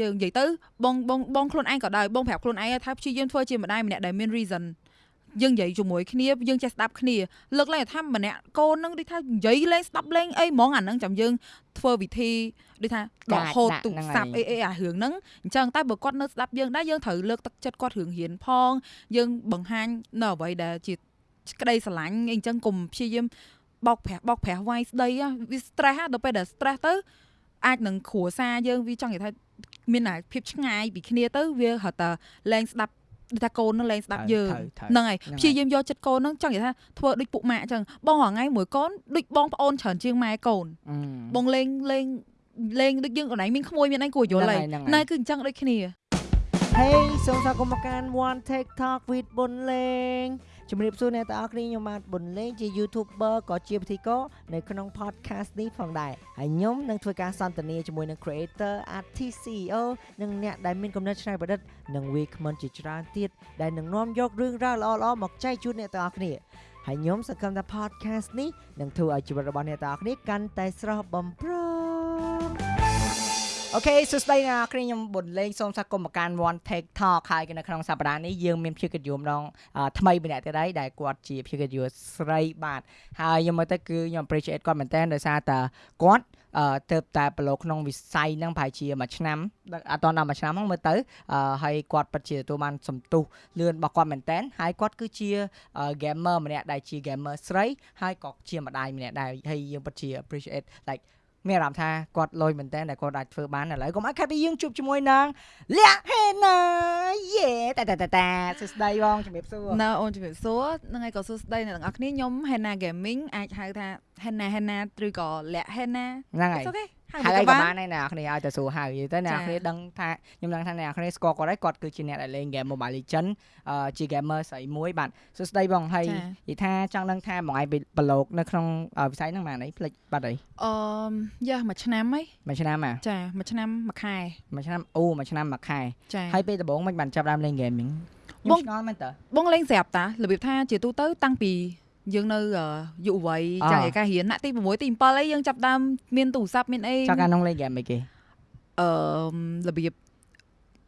យើងនិយាយទៅបងបងបងខ្លួនឯងក៏ដោយបងប្រាប់ខ្លួនឯងថាព្យាយាមធ្វើជាម្ដាយម្នាក់ដែលមាន reason យើងនិយាយជាមួយគ្នាយើងចេះស្ដាប់គ្នាលើកឡើងថាម្នាក់កូននឹងដូចថានិយាយលេងស្ដាប់លេងអីហ្មងអានឹងចាំយើងធ្វើវិធីដូចថាដកហូតទូរស័ព្ទអីអីអារឿងហ្នឹងអញ្ចឹងតែបើគាត់នៅស្ដាប់យើងដែរយើងត្រូវលើកទឹកចិត្តគាត់រឿងរៀនផង យើងបង្ហាញនៅអ្វីដែលជាក្តីស្រឡាញ់អីអញ្ចឹងកុំព្យាយាមបោកប្រាស់បោកប្រាស់វាយស្ដីវា stress ដល់ពេលដែល stress ទៅអាចនឹងគ្រួសារយើងវាចង់និយាយថា មានភាពឆ្ងាយពីគ្នាទៅវារត់តែលែងស្ដាប់ដូចថាកូននឹងលែងស្ដាប់យើងហ្នឹងហើយព្យាយាមយកចិត្តកូននឹងចង់និយាយថាធ្វើដូចពុកម៉ាក់អញ្ចឹងបងរងៃមួយកូនដូចបងប្អូនច្រើនជាងម៉ែកូនបងលេងលេងលេងដូចយើងកន្លែងមានក្មួយមានអីគួរយល់ហើយណែគឺអញ្ចឹងដូចគ្នា Hey សូមស្វាគមន៍មកកាន់ One TikTok with បុនលេង ជំរាបសួរអ្នកទាំងអស់គ្នាខ្ញុំបាទប៊ុនលេងជា YouTuber ក៏ជាពិធីករនៅក្នុង podcast នេះផងដែរហើយខ្ញុំនឹងធ្វើការសន្ទនាជាមួយនឹង creator artist CEO និងអ្នកដែលមានគំនិតច្នៃប្រឌិតនិងវាគ្មិនជាច្រើនទៀតដែលនឹងនាំយករឿងរ៉ាវល្អៗមកចែកជូនអ្នកទាំងអស់គ្នាហើយខ្ញុំសង្ឃឹមថា podcast នេះនឹងធ្វើឲ្យជីវិតរបស់អ្នកទាំងអស់គ្នាកាន់តែស្រស់បំព្រង អូខេសួស្តីអ្នកនរគ្នាខ្ញុំប៊ុនលេងសូមស្វាគមន៍មកកាន់ One Take Talk ហើយនៅក្នុងសប្តាហ៍នេះយើងមានភាគិតយមដងថ្មីម្នាក់ទៀតហើយដែលគាត់ជាភាគិតយមស្រីបាទហើយខ្ញុំមើលទៅគឺខ្ញុំ appreciate គាត់មែនតើដោយសារតែគាត់អឺទៅតែប្រឡូក្នុងវិស័យហ្នឹងប្រហែលជាមួយឆ្នាំអត់ដល់មួយឆ្នាំហ្នឹងមើលទៅហើយគាត់ពិតជាទទួលបានសំទុះលឿនរបស់គាត់មែនតើហើយគាត់គឺជា gamer ម្នាក់ដែលជា gamer ស្រីហើយក៏ជាម្ដាយម្នាក់ដែរហើយយើងពិតជា appreciate like មានអារម្មណ៍ថាគាត់លុយមែនតើដែលគាត់អាចធ្វើបានឥឡូវកុំឲ្យខាត់ពីយើងជួបជាមួយនឹងលក្ខហេណាយេតាតាតាតាសួស្ដីបងជំរាបសួរណៅអូនជំរាបសួរហ្នឹងហើយក៏សួស្ដីអ្នកទាំងអស់គ្នាខ្ញុំ Henna Gaming អាចហៅថា Henna Henna ឬក៏លក្ខ Henna ហ្នឹងហើយ ហើយក៏បានដែរអ្នកគ្នាឲ្យទៅសួរហៅយទៅអ្នកគ្នាដឹងថាខ្ញុំដឹងថាអ្នកគ្នាស្គាល់គាត់ហើយគាត់គឺជាអ្នកដែលលេង game Mobile Legend ជា gamer ស្រីមួយបាទសួស្ដីបងហើយនិយាយថាចង់ដឹងថាបងឯងប្រឡូកនៅក្នុងវិស័យហ្នឹងបានអីផ្លេចបាត់អីអឺយ៉ាមួយឆ្នាំហីមួយឆ្នាំហ่ะចាមួយឆ្នាំមួយខែមួយឆ្នាំអូមួយឆ្នាំមួយខែហើយពេលដំបូងមិនបានចាប់ដើមលេង gaming ខ្ញុំឆ្ងល់មែនតើបងលេងស្រាប់តារបៀបថាជាទូទៅតាំងពី យើងនៅយុវវ័យចាឯការៀនណាក់ទី6ទី7អីយើងចាប់ដើមមានទូរស័ព្ទមានអីចាកាក្នុងលេងហ្គេមអីគេអឺរបៀប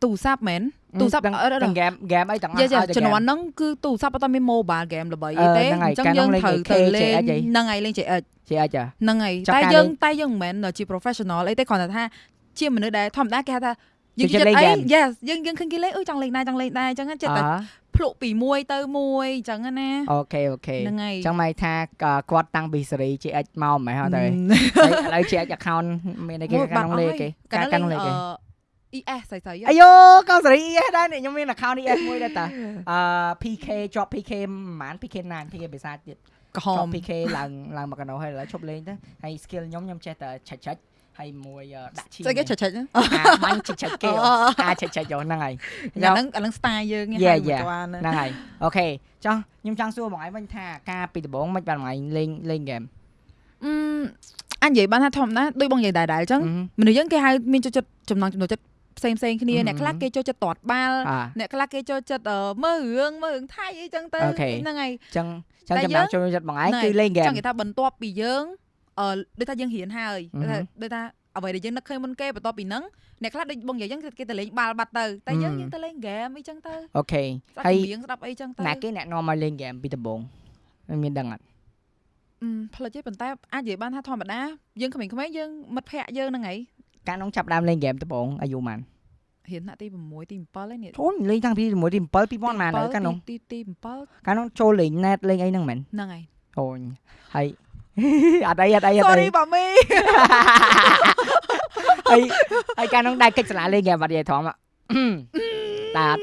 ទូរស័ព្ទមែនទូរស័ព្ទហ្គេមហ្គេមអីទាំងអស់ជំនាន់ហ្នឹងគឺទូរស័ព្ទអត់មាន mobile game ល្បីអីទេអញ្ចឹងយើងត្រូវទៅលេងហ្នឹងហើយលេង JH JH ហ្នឹងហើយតែយើងតែយើងមិនមែនជា professional អីទេគ្រាន់តែថាជាមនុស្សដែលធម្មតាគេហៅថាយើងចិត្តអី yes យើងយើងឃើញគេលេងអឺចង់លេងដែរចង់លេងដែរអញ្ចឹងចិត្តតែ ភ្លុកពីមួយទៅមួយអញ្ចឹងណាអូខេអូខេហ្នឹងហើយចឹងមកថាគាត់តាំងពីសេរី GH មកមិនហ៎តែឥឡូវ GH account មានអីគេក្នុងលេខគេការកាន់លេខគេ ES ស្អីស្អីអាយ៉ូកោសេរី ES ដែរខ្ញុំមាន account ES មួយដែរតាអឺ PK ជាប់ PK ប្រហែល PK 9 PK ភាសាទៀតក្រហម PK ឡើងឡើងមកកណោហើយឥឡូវឈប់លេងទៅហើយ skill ខ្ញុំខ្ញុំចេះតែឆិចឆិច ហើយមួយដាក់ឈីស្អីគេឆិចឆិចបាញ់ឆិចឆិចគេអាឆិចឆិចហ្នឹងហើយអាហ្នឹងអាហ្នឹង style យើងហ្នឹងហើយអូខេចុះខ្ញុំចង់សួរបងឯងវិញថាការពីដំបូងមិនបានបងឯងលេងលេងហ្គេមអឺអញនិយាយបានថាធម្មតាដូចបងនិយាយដែរដែរអញ្ចឹងមនុស្សយើងគេហៅមានចូលចិត្តចំណងចំណុចចិត្តផ្សេងផ្សេងគ្នាអ្នកខ្លះគេចូលចិត្តតាត់បាល់អ្នកខ្លះគេចូលចិត្តមើលរឿងមើលរឿងថៃអីចឹងទៅហ្នឹងហើយអញ្ចឹងចឹងចំណងចូលចិត្តបងឯងគឺលេងហ្គេមចង់និយាយថាបន្ទាប់ពីយើងអឺ ដូចថាយើងរៀនហើយដូចថាអ្វីដែលយើងនឹកឃើញមុនគេបន្ទាប់ពីហ្នឹងអ្នកខ្លះដូចបងនិយាយចឹងគេទៅលេងបាល់បាត់ទៅតែយើងយើងទៅលេងហ្គេមអីចឹងទៅអូខេហើយរៀងស្ដាប់អីចឹងទៅណាគេអ្នកនាំមកលេងហ្គេមពីដំបូងមានដឹងអត់អឺផ្លិចទេប៉ុន្តែអាចនិយាយបានថាធម្មតាយើងក្មេងៗយើងមិត្តភ័ក្ដិយើងហ្នឹងហើយកាលនោះចាប់ដើមលេងហ្គេមដំបូងអាយុប៉ុន្មានរៀនថ្នាក់ទី6ទី7ហ្នឹងនេះអូលេងតាំងពី6ទី7 2000ប៉ុន្មានហើយកាលនោះទីទី7កាលនោះចូលលេង net លេងអីហ្នឹងមែនហ្នឹងហើយអូយហើយ អត់អីអត់អីអត់អី Sorry បាមីហើយហើយកាលនោះដែរកិច្ចសាលាលេងហ្គេមបាត់យាយធំតាត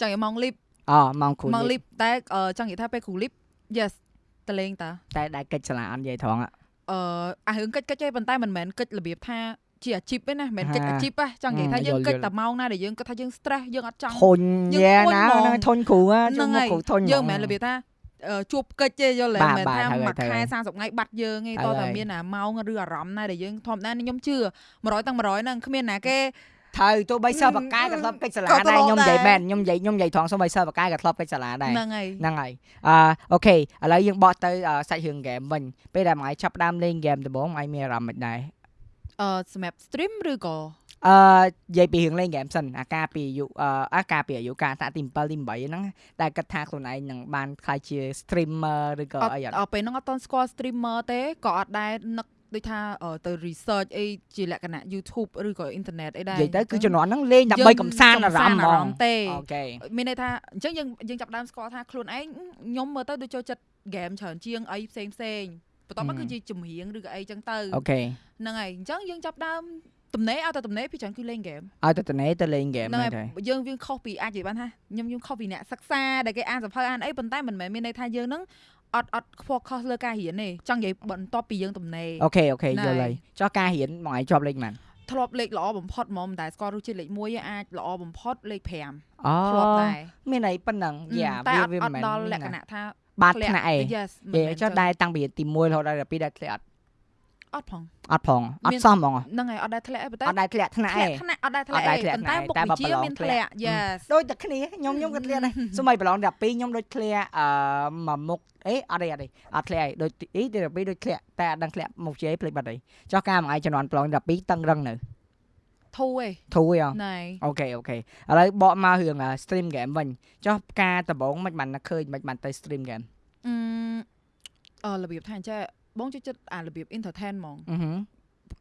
ចង់ឲ្យម៉ោងលីបអូម៉ោងគ្រូម៉ោងលីបតែចង់និយាយថាពេលគ្រូលីប yes តលេងតាតែដែរកិច្ចសាលាអត់យាយធំអឺអារឿងកិច្ចកិច្ចទេប៉ុន្តែមិនមែនកិច្ចរបៀបថាជាអាជីពទេណាមិនមែនកិច្ចអាជីពទេចង់និយាយថាយើងកិច្ចតែម៉ោងណាដែលយើងគិតថាយើង stress យើងអត់ចង់ធុញយ៉ាណាធុញគ្រូជួយមកគ្រូធុញយើងមិនមែនរបៀបថា ជួបកិច្ចទេយល់ទេមិនថាមួយខែ30ថ្ងៃបាត់យើងទេតោះតែមានអាម៉ោងឬអារម្មណ៍ណាដែលយើងធម្មតាខ្ញុំជឿ100ទាំង100ហ្នឹងគ្មានណាគេត្រូវទោះបីសិស្សបកាយក៏ធ្លាប់កិច្ចសាលាដែរខ្ញុំនិយាយមែនខ្ញុំនិយាយខ្ញុំនិយាយត្រង់សូម្បីសិស្សបកាយក៏ធ្លាប់កិច្ចសាលាដែរហ្នឹងហើយហ្នឹងហើយអឺអូខេឥឡូវយើងបកទៅសាច់រឿងហ្គេមវិញពេលដែលមួយចាប់ដើមលេងហ្គេមដំបូងមួយមានអារម្មណ៍មិនដែរអឺសម្រាប់ stream ឬក៏ អអឺនិយាយពីរឿងលេងហ្គេមសិនអាការពីអាយុអឺអាការពីអាយុការតាក់ទី7ទី8ហ្នឹងដែលគិតថាខ្លួនឯងនឹងបានខ្លាយជា streamer ឬក៏អត់អីអត់អត់ពេលហ្នឹងអត់តន់ស្គាល់ streamer ទេក៏អត់ដែរនឹកដូចថាអឺទៅ research អីជាលក្ខណៈ YouTube ឬក៏ internet អីដែរនិយាយទៅគឺជំនាន់ហ្នឹងលេងដើម្បីកំសាន្តអារម្មណ៍ហ្មងទេអូខេមានន័យថាអញ្ចឹងយើងយើងចាប់ផ្ដើមស្គាល់ថាខ្លួនឯងខ្ញុំមើលទៅដូចចូលចិត្ត game ច្រើនជាងអីផ្សេងផ្សេងបន្ទាប់មកគឺជាចម្រៀងឬក៏អីចឹងទៅ okay ហ្នឹងហើយអញ្ចឹងយើងចាប់ផ្ដើម ទំនេរឲ្យតែទំនេរពីច្រើនគឺលេង game ឲ្យទៅតនេទៅលេងហ្គេមហ្នឹងហ្នឹងហើយទៅយើងយើងខុសពីអាចនិយាយបានថាខ្ញុំយើងខុសពីអ្នកសិក្សាដែលគេអានសភៅអានអីប៉ុន្តែមិនមែនមានន័យថាយើងហ្នឹងអត់អត់ focus លើការរៀនទេចង់និយាយបន្ទាប់ពីយើងទំនេរ okay okay ណែយល់ហើយចុះការរៀនមកឲ្យជាប់លេខប៉ុន្មានធ្លាប់លេខល្អបំផុតហ្មងមិនដែលស្គាល់រសជាតិលេខ1ឯងអាចល្អបំផុតលេខ5អូធ្លាប់ដែរមានអីប៉ុណ្ណឹងយ៉ាតែវាអត់វាអមិនត់មែនដល់លក្ខណៈថាបាត់ធ្លាក់ថ្នាក់អី yes យេមិនមែនចុះចឹងដែរតាំងពីទី1រហូតដល់ទី2ដែរធ្លាក់អត់ អត់ផងអត់ផងអមានត់សមហ្មងហ្នឹងហើយអត់ដែរធ្លាក់អីប៉ុន្តែអត់ដែរធ្លាក់ថ្នាក់ធ្អីលាក់ថ្នាក់អត់ដែរធ្លាក់អត់ដែរអីធ្លាក់ប៉ុន្តែថ្នាក់មុខតែវិបើជ្ជាប្រឡងមានធ្ធ្លាលាក់ក់ yes ដូចតែគ្នាខ្ញុំខ្ញុំក៏ធ្លាក់ដែរសូម្បីប្រឡងដល់2ខ្ញុំដូចធ្លាក់អឺមួយមុខអេអត់ទេអត់ទេអត់ធ្លាក់អីដូចអីទី12ដូចធ្លាក់តែអត់ដឹងធ្លាក់មុខជាអីភ្លេចបាត់អីចុះការមួយឯងជំនាន់ប្រឡងដល់2តឹងរឹងនៅធូរឯងធូរអីហ៎ណែអូខេអូខេឥឡូវបកមករឿង stream game វិញចុះការដំបងមិនបានឃើញមិនបានទៅ stream game អឺអឺរបៀបថាអញ្ចេះ បងចូលចិត្តអារបៀប entertain ហ្មងអឺហឺ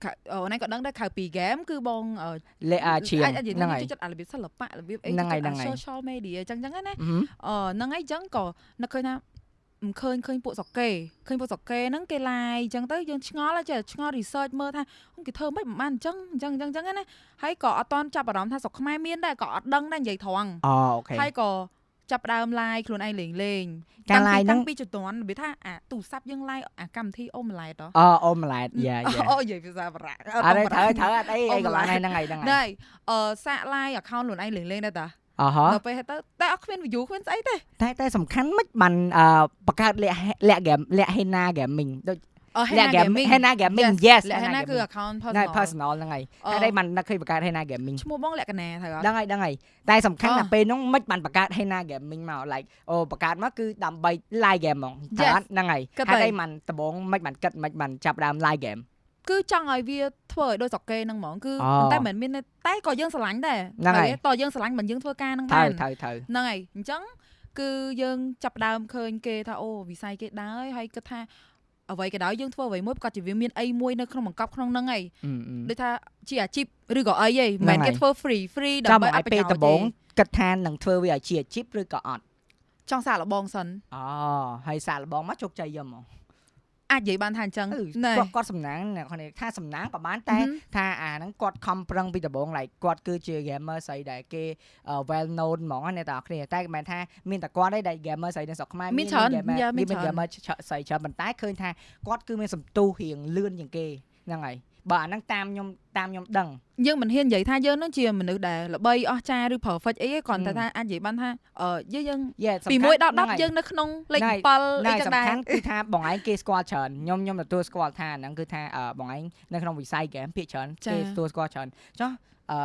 ខៅអូនឯងក៏ដឹងដែរខៅពី game គឺបងអឺលេអាជាងអាចអាចនិយាយហ្នឹងថាហើយចូលចិត្តអារបៀបសិល្បៈរបៀបអីហ្នឹងហើយចូលចិត្តហ្នឹងហើយអា social media អញ្ចឹងអញ្ចឹងណាអឺហឺអឺហ្នឹងហើយអញ្ចឹងក៏នឹកឃើញថាមិនឃើញឃើញពួកសុកគេឃើញពួកសុកគេហ្នឹងគេ live អញ្ចឹងទៅយើងឆ្ងល់ហើយចេះឆ្ងល់ research មើលថាគេធ្វើមិនបានអញ្ចឹងអញ្ចឹងអញ្ចឹងអញ្ចឹងណាហើយក៏អត់តន់ចាប់អារម្មណ៍ថាស្រុកខ្មែរមានដែរក៏អត់ដឹងដែរនិយាយត្រង់អូអូខេហើយក៏ ចាប់ផ្ដើម live ខ្លួនឯងលេងលេងការតាំងពី live ហ្នឹងតាំងពីជំនាន់របៀបថាអាទូរស័ព្ទយើង live អាកម្មវិធីអូម៉ាឡែតហ៎អូអូម៉ាឡែតយ៉ាយ៉ាអូនិយាយភាសាបារាំងអត់ទេត្រូវត្រូវអត់អីអីក៏បានហើយហ្នឹងហើយហ្នឹងហើយណែអឺសាក live account ខ្លួនឯងលេងលេងដែរតាអហ៎ដល់ពេលទៅតែអត់គ្មាន view គ្មានស្អីទេតែតែសំខាន់មិនបានអឺបង្កើតលាក់លាក់ game លាក់ Hena gaming ដូច អឺលាក់ Henna gaming Gaming Hena gaming yes លក្ខ Hena ណៈគឺ gaming account ណែ personal personal ហ្នឹងហើយអឺហើយបាននឹកឃើញបង្កើត Hena gaming ឈ្មោះបងលក្ខណៈត្រូវអត់ដឹងហើយដឹងហើយតែសំខាន់អូណាស់ពេលហ្នឹងមិនបានបង្កើត Hena gaming មក like អូបង្កើតមកគឺដើម្បី live game ហ្មងតែ Yes អត់ហ្នឹងហើយគិតហើយទៅតែមិនដំបងមិនបានគិតមិនបានចាប់ដើម live game គឺចង់ឲ្យវាធ្វើឲ្យដូចស្រុកគេហ្នឹងហ្មងគឺអូប៉ុន្តែមិនមែនមានតែក៏យើងស្រឡាញ់ដែរហ្នឹងហើយតើយើងស្រឡាញ់មិនយើងធ្វើការហ្នឹងត្រូវបានត្រូវត្រូវហ្នឹងហើយអញ្ចឹងគឺយើងចាប់ផ្ដើមឃើញគេថាអូវិស័យគេដើរហើយគិតថា អ្វីក៏ដោយយើងធ្វើអ្វីមួយប្រកាសជាវាមានអីមួយនៅក្នុងបង្កប់ក្នុងហ្នឹងហើយអឺអឺដូចថាជាអាជីពឬក៏អីហីមិនមែនហ្នឹងហើយគេធ្វើ free free ចាំដើម្បីមកអឲ្យត់ប្រពេលយោជន៍ដំបងទេគិតថានឹងធ្វើវាឲ្យជាអាជីពឬក៏អត់ចង់សាកល្បងសិនអូហើយសាកល្បងមកជោគជ័យយកហ្មង អាចនិយាយបានថាអញ្ចឹងអឺណែគាត់គាត់សំណាងអ្នកនរថាសំណាងក៏បានតែហឹមថាអាហ្នឹងគាត់ខំប្រឹងពីដំបូង like គាត់គឺជា gamer ស្អីដែលគេ well known ហ្មងណាអ្នកទាំងអស់គ្នាតែមិនមែនថាមានតែគាត់ទេដែល gamer ស្អីនៅស្រុកខ្មែរមានច្រើន gamer យ៉ាមានមានច្រើន gamer ស្អីច្រើនប៉ុន្តែឃើញថាគាត់គឺមានសន្ទុះរៀងលឿនជាងគេហ្នឹងហើយ បើអាហ្នឹងតាមខ្ញុំតាមខ្ញុំដឹងយើងមិនហ៊ាននិយាយថាយើងនឹងជាមនុស្សដែលល្បីអស្ចារ្យឬ perfect អីទេគ្រាន់តែហឹមថាអាចនិយាយបានថាអឺយើងយើង Yeah សំពីខាន់1ដល់ហ្នឹងហើយ10យើងនៅក្នុងលេខហ្នឹងហើយ7អីណែចឹងសំដែរខាន់គឺថាបងឯងគេស្គាល់ច្រើនខ្ញុំខ្ញុំទទួលស្គាល់ថាហ្នឹងគឺថាអឺបងឯងនៅក្នុងវិស័យ game ភាគច្រើនចា៎គេទទួលស្គាល់ច្រើនចុះអឺ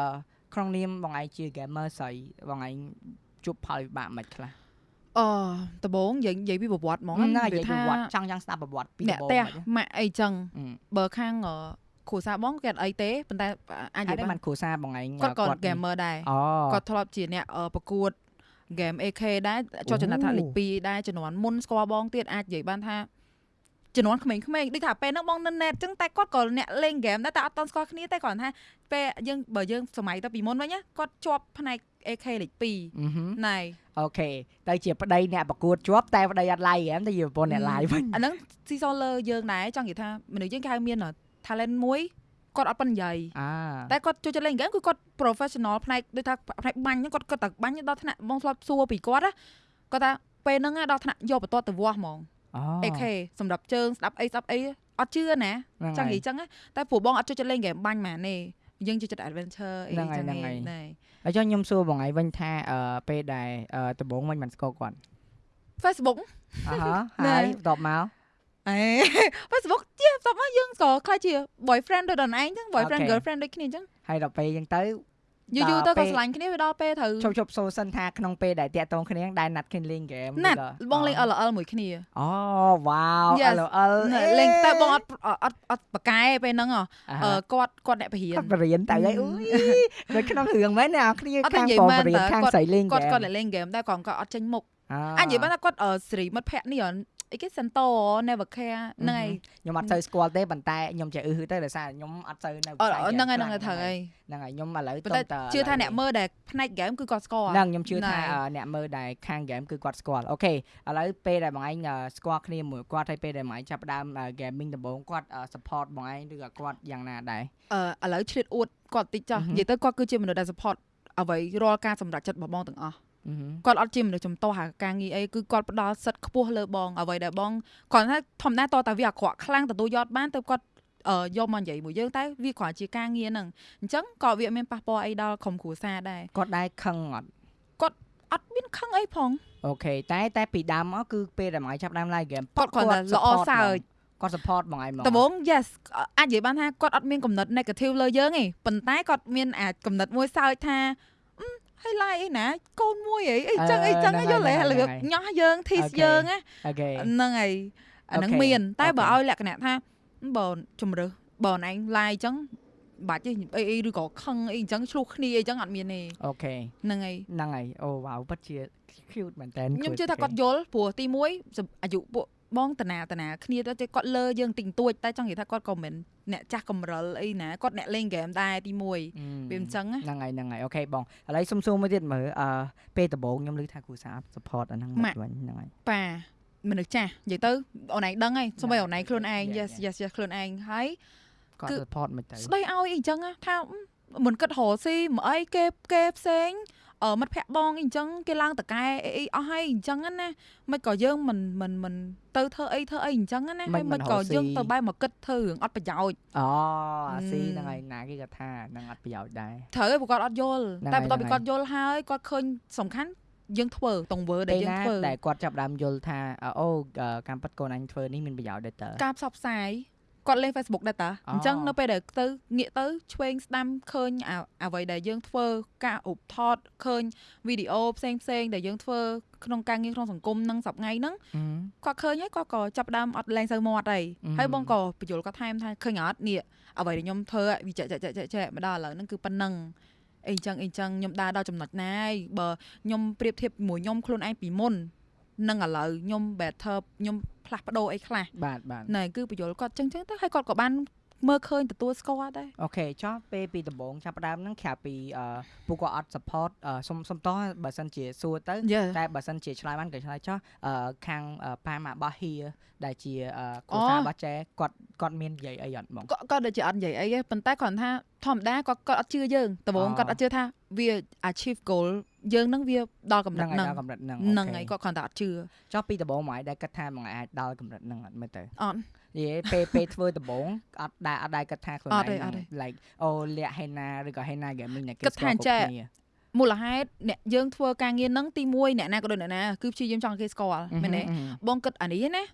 ក្នុងនាមបងឯងជា gamer ស្អីបងឯងជួបផលវិបាកមិនខ្លះអឺដំបងនិយាយនិយាយពីប្រវត្តិហ្មងហ្នឹងហើយវានិយាយពីប្រវត្តិចង់យ៉ាងស្ដាប់ប្រវត្តិពីអ្នកដំបូងផ្ទះមកម៉ាក់អីចឹងអឺបើខាងអឺ គ្រួសារបងគេអត់អីទេប៉ុន្តែអាចនិហើយយាយតែបាមិននគ្រូសាបងឯងគាត់ក៏ gamer ដែរអូគាត់ធ្លាប់ជាអ្នកអឺប្រកួត game AK ដែរជាប់ចំណាត់ថ្នាក់លេខ2ដែរជំនាន់មុនស្គាល់បងទៀតអាចនិយាយបានថាជំនាន់ក្មេងៗដូចថាពេលហ្នឹងបងនៅ net ចឹងតែគាត់ក៏អ្នកលេង game ដែរតែអត់តន់ស្គាល់គ្នាទេគ្រាន់ថាពេលយើងបើយើងសម័យទៅពីមុនវិញណាគាត់ជាប់ផ្នែក AK លេខអឺហឹម2ណែអូខេទៅជាប្តីអ្នកប្រកួតជាប់តែប្តីអត់ live game តែជាប្រពន្ធអ្នក live វិញអាហ្នឹងស៊ីសលើយើងដែរចង់និយាយថាមនុស្សយើងគេហៅមាន talent មួយគាត់អត់ប៉ុននិយាយអាតែគាត់ចូលចិត្តលេងហ្គេមគឺគាត់ professional ផ្នែកដូចថាផ្នែកបាញ់ហ្នឹងគាត់គាត់តែបាញ់ដល់ថ្នាក់បងធ្លាប់សួរពីគាត់ណាគាត់ថាពេលហ្នឹងណាដល់ថ្នាក់យកបន្ទាត់ទៅវាស់ហ្មងអូ AK សម្រាប់ជើងស្ដាប់អីស្ដាប់អីអត់ជឿណាហ្នឹងចង់និហើយយាយចឹងណាតែព្រោះបងអត់ចូលចិត្តលេងហ្គេមបាញ់ហ្មងទេយើងចូលចិត្ត adventure អីហ្នឹងហើយចឹងហ្នឹងឯហើយងណែហើយចុះខ្ញុំសួរបងឯងវិញថាអឺពេលដែលអឺដំបូងមិនបានស្គាល់គាត់ Facebook អឺហ៎ណែហើយបន្ទាប់មក អេ Facebook ជាស្បមកយើងក៏ខ្លាចជា boyfriend ដូចដល់ឯងចឹង boyfriend Okay. girlfriend ដូចគ្នាចឹងហើយដល់ពេលអញ្ចឹងទៅយូរយូរទៅពេក៏កឆ្លាញ់គ្នាវាដល់ពេលត្រូវជប់ជប់សូសិនថាក្នុងពេលដែលតាក់ទងគ្នាដែរណាត់គ្នាលេងហ្គេមណាត់ឬក៏បងលេង LOL មួយគ្នាអូវ៉ាវ Yes LOL ណាលេងតែបងអត់អត់អត់បកកែពេលហ្នឹងហ៎អឺអឺគាត់គាត់អ្នកបរិញ្ញាគាត់បរៀនទៅហើយអុយនៅក្នុងរឿងមែនណាគ្នាអត់ទេខាងនិយាយបងមែនបរៀនតើខាងគាត់ស្រីលេងគាត់ហ្គេមគាត់តែលេងហ្គេមតែគាត់ក៏អត់ចេញមុខអអញនិយាយបានថាគាត់អឺសេរីមិត្តភក្តិនេះ អីគេ Santo Never Care ហ្នឹងហើយខ្ញុំអត់សូវស្គាល់ទេប៉ុន្តែខ្ញុំចេះអឺហឺទៅដោយសារខ្ញុំអត់សូវនៅអឺផ្សាយហ្នឹងហើយហ្គេមហ្នឹងហើយត្រូវហើយហ្នឹងហើយខ្ញុំឥឡូវប៉ុន្តែតើជឿថាអ្នកមើលដែលផ្នែកហ្គេមគឺគាត់ស្គាល់ហ្នឹងខ្ញុំជឿថាហ្នឹងហើយអឺអ្នកមើលដែលខាងហ្គេមគឺគាត់ស្គាល់អូខេឥឡូវពេលដែលបងឯងអឺស្គាល់គ្នាមួយគាត់ហើយពេលដែលបងឯងចាប់ផ្ដើម gaming ដំបូងគាត់អឺ support បងឯងឬក៏គាត់យ៉ាងណាដែរអឺឥឡូវឆ្លៀតអួតគាត់តិចចុះអឺហឹមនិយាយទៅគាត់គឺជាមនុស្សដែល support អ្វីរាល់ការសម្រេចចិត្តរបស់បងទាំងអស់អឺហឹម គាត់អត់ជាមនុស្សចំទាស់អាការងារអីគឺគាត់ផ្ដល់សិទ្ធិខ្ពស់លើបងអ្វីដែលបងគាត់ថាធម្មតាតើតាវាអាក្រក់ខ្លាំងទទួលយកបានទៅគាត់អឺយកមកនិយាយមួយយើងតែវាគ្រាន់ជាការងារហ្នឹងអញ្ចឹងក៏វាមានប៉ះពាល់អីដល់ក្រុមគ្រួសារដែរគាត់ដែរខឹងអត់អត់មានខឹងអីផងអូខេតែតែពីដើមមកគឺពេលដែលបងឯងចាប់ផ្ដើម live game គាត់គ្រាន់តែល្អសើចគាត់ support បងឯងមកដំបូង yes អាចនិយាយបានថាគាត់អត់មានកំណត់ negative លើយើងទេប៉ុន្តែគាត់មានអាចកំណត់មួយសើចថាអឺ ហើយ like អីណាកូនមួយអីអីចឹងអីចឹងយល់ទេលឿបញ៉ោះយើង tease យើងណាអូខេហ្នឹងហើយអាហ្នឹងអូខេមាន តែបើអូខេឲ្យលក្ខណៈថាបើជំរើសបើឯង like ចឹងបាច់ទេអីអីឬក៏ខឹងអីចឹងឆ្លោះគ្នាអីចឹងអត់មានទេអូខេហ្នឹងហើយហ្នឹងហើយអូវ៉ាវពិតជា cute មែនតើខ្ញុំជឿថាគាត់យល់ព្រោះទី1សម្អាយុពួក បងតាណាតាណាគ្នាទៅគាត់លើយើងទិញទួចតែចង់និយាយថាគាត់ក៏មិនអ្នកចាស់កំរិលអីណាគាត់អ្នកលេងហ្គេមដែរទី1វាមិនចឹងណាហ្នឹងហើយហ្នឹងហើយអូខេបងឥឡូវសុំសួរមួយទៀតមើលអឺពេលដំបូងខ្ញុំឮថាគ្រូសាស្ត្រ support អាហ្នឹងមកវិញហ្នឹងហើយប៉ាមនុស្សចាស់និយាយទៅអូនឯងដឹងហើយសូម្បីអូនឯងខ្លួនឯង Yeah, yes yeah. yes yes ខ្លួនឯងហើយគាត់គឺ support មិនទៅស្ដីឲ្យអីអញ្ចឹងណាថាអឺមិនគិតរកស៊ីមកអីគេគេផ្សេងអឺ មិត្តភ័ក្ដិបងអីអញ្ចឹងគេឡើងតកែអីអីអស់ហើយអញ្ចឹងណាមិនក៏យើងមិនមិនមិនទៅធ្វើអីធ្វើអីអញ្ចឹងណាហើយមិនក៏យើងទៅបែរមកគិតធ្វើរឿងអត់ប្រយោជន៍អូអឺស៊ីហ្នឹងហើយណាគេគាត់ថាហ្នឹងអត់ប្រយោជន៍ដែរត្រូវហើយព្រោះគាត់អត់យល់ហ្នឹងតែហើយបន្ទាប់ពីហ្នឹងគាត់យល់ហើយគាត់ឃើញសំខាន់យើងធ្វើតង្វើដែលពេលយើងណាធ្វើដែលគាត់ចាប់ផ្ដើមយល់ថាអូអឺកម្មពិតកូនអញធ្វើនេះមានប្រយោជន៍ដែរតើការផ្សព្វផ្សាយ គាត់លេង Facebook ដែរតាអូអញ្ចឹងនៅពេលដែលទៅងាកទៅឆ្វេងស្ដាំឃើញអាអ្វីដែលយើងធ្វើការឧបថតឃើញវីដេអូផ្សេងផ្សេងៗដែលយើងធ្វើក្នុងការងារក្នុងសង្គមនឹងសប្ងៃហ្នឹងអឺគាត់ឃើញហើយគាត់ក៏ចាប់ផ្ដើមអត់លែងសូវមាត់ហើយអឺហើយបងក៏បញ្យល់គាត់ថែមថាឃើញអត់នេះអ្វីដែលខ្ញុំធ្វើវាចែកចែកចែកចែកចែកមកដល់ឥឡូវហ្នឹងគឺប៉ុណ្ណឹងអីចឹងអីចឹងខ្ញុំដើរដល់ចំណុចណាហើយបើខ្ញុំប្រៀបធៀបជាមួយខ្ញុំខ្លួនឯងពីមុន នឹងឥឡូវខ្ញុំ better ខ្ញុំផ្លាស់ប្ដូរអីខ្លះបាទបាទណែគឺបញ្យល់គាត់ចឹងចឹងទៅហើយគាត់ក៏បាន មើលឃើញទទួលស្គាល់ដែរអូខេចុះពេលពីដំបូងចាប់ផ្ដើមហ្នឹងក្រៅពីអឺពួកគាត់អត់ support អឺសុំសុំតោះបើសិនជាសួរទៅយេតែបើសិនជាឆ្លើយបានក៏ឆ្លើយចុះអឺខាងអឺប៉ាម៉ារបស់ហៀដែលជាអឺគ្រូអូសាស្ត្ររបស់ចែគាត់គាត់មាននិយាយអីអត់បងគាត់គាត់ដូចជាអត់និយាយអីទេប៉ុន្តែគាត់ថាធម្មតាគាត់គាត់អត់ជឿយើងដំបូងអូគាត់អត់ជឿថាវា achieve goal យើងនឹងវាដល់កម្រិហ្នឹងតហើយហ្នឹងដល់កម្រិតហ្នឹងហ្នឹងអូខេហើយគាត់គ្រាន់តែអត់ជឿចុះពីដំបូងមកឯងដែលគិតថាមកឯងអាចដល់កម្រិតហ្នឹងអត់មើលទៅអត់ និយាយពេលពេលធ្វើដំបូងអត់ដែរអត់ដែរគិតថាខ្លួនអឯត់ទេងអត់ទេ like អូលាក់ហេណាឬក៏ហេណា gaming ដែលគេគិតស្គាថាល់អញ្ចេះគ្រប់គ្នាមូលហេតុអ្នកយើងធ្វើការងារហ្នឹងទី1អ្នកណាក៏ដូចអ្នកណាគឺព្យាយាមចង់ឲ្យគេស្គាល់មែនទេអឺហឺបងគិតអានេះណា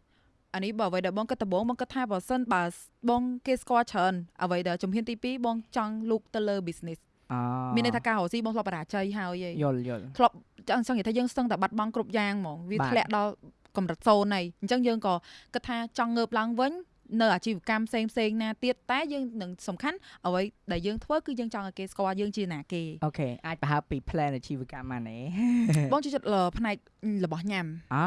អានេះបើអ្វីដែលបងគិតដំបូងបងគិតថាបើសិនបើបងគេស្គាល់ច្រើនអ្វីដែលជំហានទី2បងចង់លូកទៅលើ business អូមានន័យថាការរកស៊ីបងធ្លាប់បរាជ័យហើយឯងយល់យល់ធ្លាប់ចង់ចង់និយាយថាយើងស្ទឹងតែបាត់បង់គ្រប់យ៉ាងហ្មងវាបាទធ្លាក់ដល់ កម្រិតសូន្យហើយអញ្ចឹងយើងក៏គិតថាចង់ងើបឡើងវិញនៅអាជីវកម្មផ្សេងផ្សេងៗណាទៀតតែយើងនឹងសំខាន់អ្វីដែលយើងធ្វើគឺយើងចង់ឲ្យគេស្គាល់យើងជាណាគេអូខេអាចប្រហែលពី plan អាជីវកម្មមកណែបងចូលចិត្តលើផ្នែករបស់ញ៉ាំអា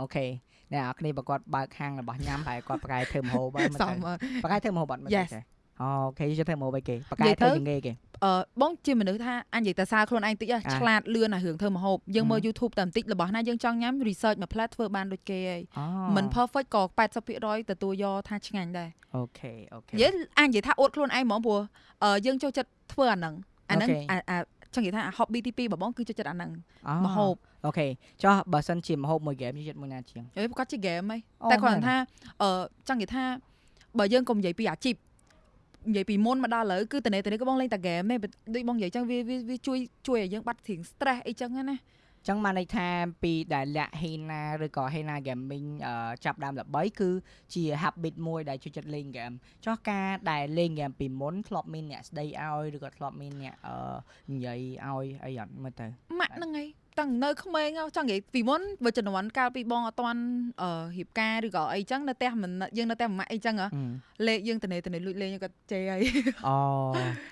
អូខេអ្នកនរគ្នាបើគាត់បើកហាងរបស់ញ៉ាំប្រហែលគាត់ប្រកែកធ្វើម្ហូបហើយមើលសទៅមអឺប្រកែកធ្វើម្ហូបបាត់មើលទៅ Yes ចេះ អូខេយកធ្វើម្ហូបឲ្យគេប្រកែនិកយាយទៅធ្វើជាងគេគេអឺបងជាមនុស្សថាអញនិយាយតែសារខ្លួនឯងតិចហ៎អាឆ្លាតលឿនអារឿងធ្វើម្ហូបយើងមើលហឹម YouTube តែបន្តិចរបស់ណាយើងចង់ញ៉ាំ research មួយផ្លែតធ្វើបានដូចគេហើយអូមិន perfect ក៏80%ទទួលយកថាឆ្ងាញ់ដែរ okay okay និយាយអញនិយាយថាអួតខ្លួនឯងហ្មងព្រោះអឺយើងចូលចិត្តធ្វើអាហ្នឹងអាហ្នឹង okay អាអាចង់និយាយថាអា hobby ទី2របស់បងគឺចូលចិត្តអាហ្នឹងអូម្ហូប okay ចុះបើសិនជាម្ហូបមួយ game យកចិត្តមួយណាជាងអេគាត់ជា game ហីអូតែគាត់មែនថាអឺចង់និយាយថាបើយើងកុំនិយាយពីអាជីព និយាយពីមុនមកដល់ឥឡូវគឺតនេតនេក៏បងលេងតែ game ទេដូចបងនិយាយចឹងវាវាវាជួយជួយឲ្យយើងបាត់ធៀង stress អីចឹងណាចឹងបានន័យថាពីដែលលាក់ Hena ឬក៏ Hena Gaming អឺចាប់ដើមល្បីគឺជា habit មួយដែលចូលចិត្តលេង game ចុះការដែលលេង game ពីមុនធ្លាប់មានអ្នកស្ដីឲ្យឬក៏ធ្លាប់មានអ្នកអឺនិយាយឲ្យអីអត់មើលទៅម៉ាក់ហ្នឹងហើយ តាំងនៅក្មេងហ៎ចង់និយាយពីមុនបើជំនាន់កាលពីបងអត់តាន់អឺរៀបការឬក៏អីចឹងនៅផ្ទះមិនយើងនៅផ្ទះម៉ាក់អីចឹងហ៎អឺលេខយើងតនេតនេលួចលេងគាត់ជេរហើយអូ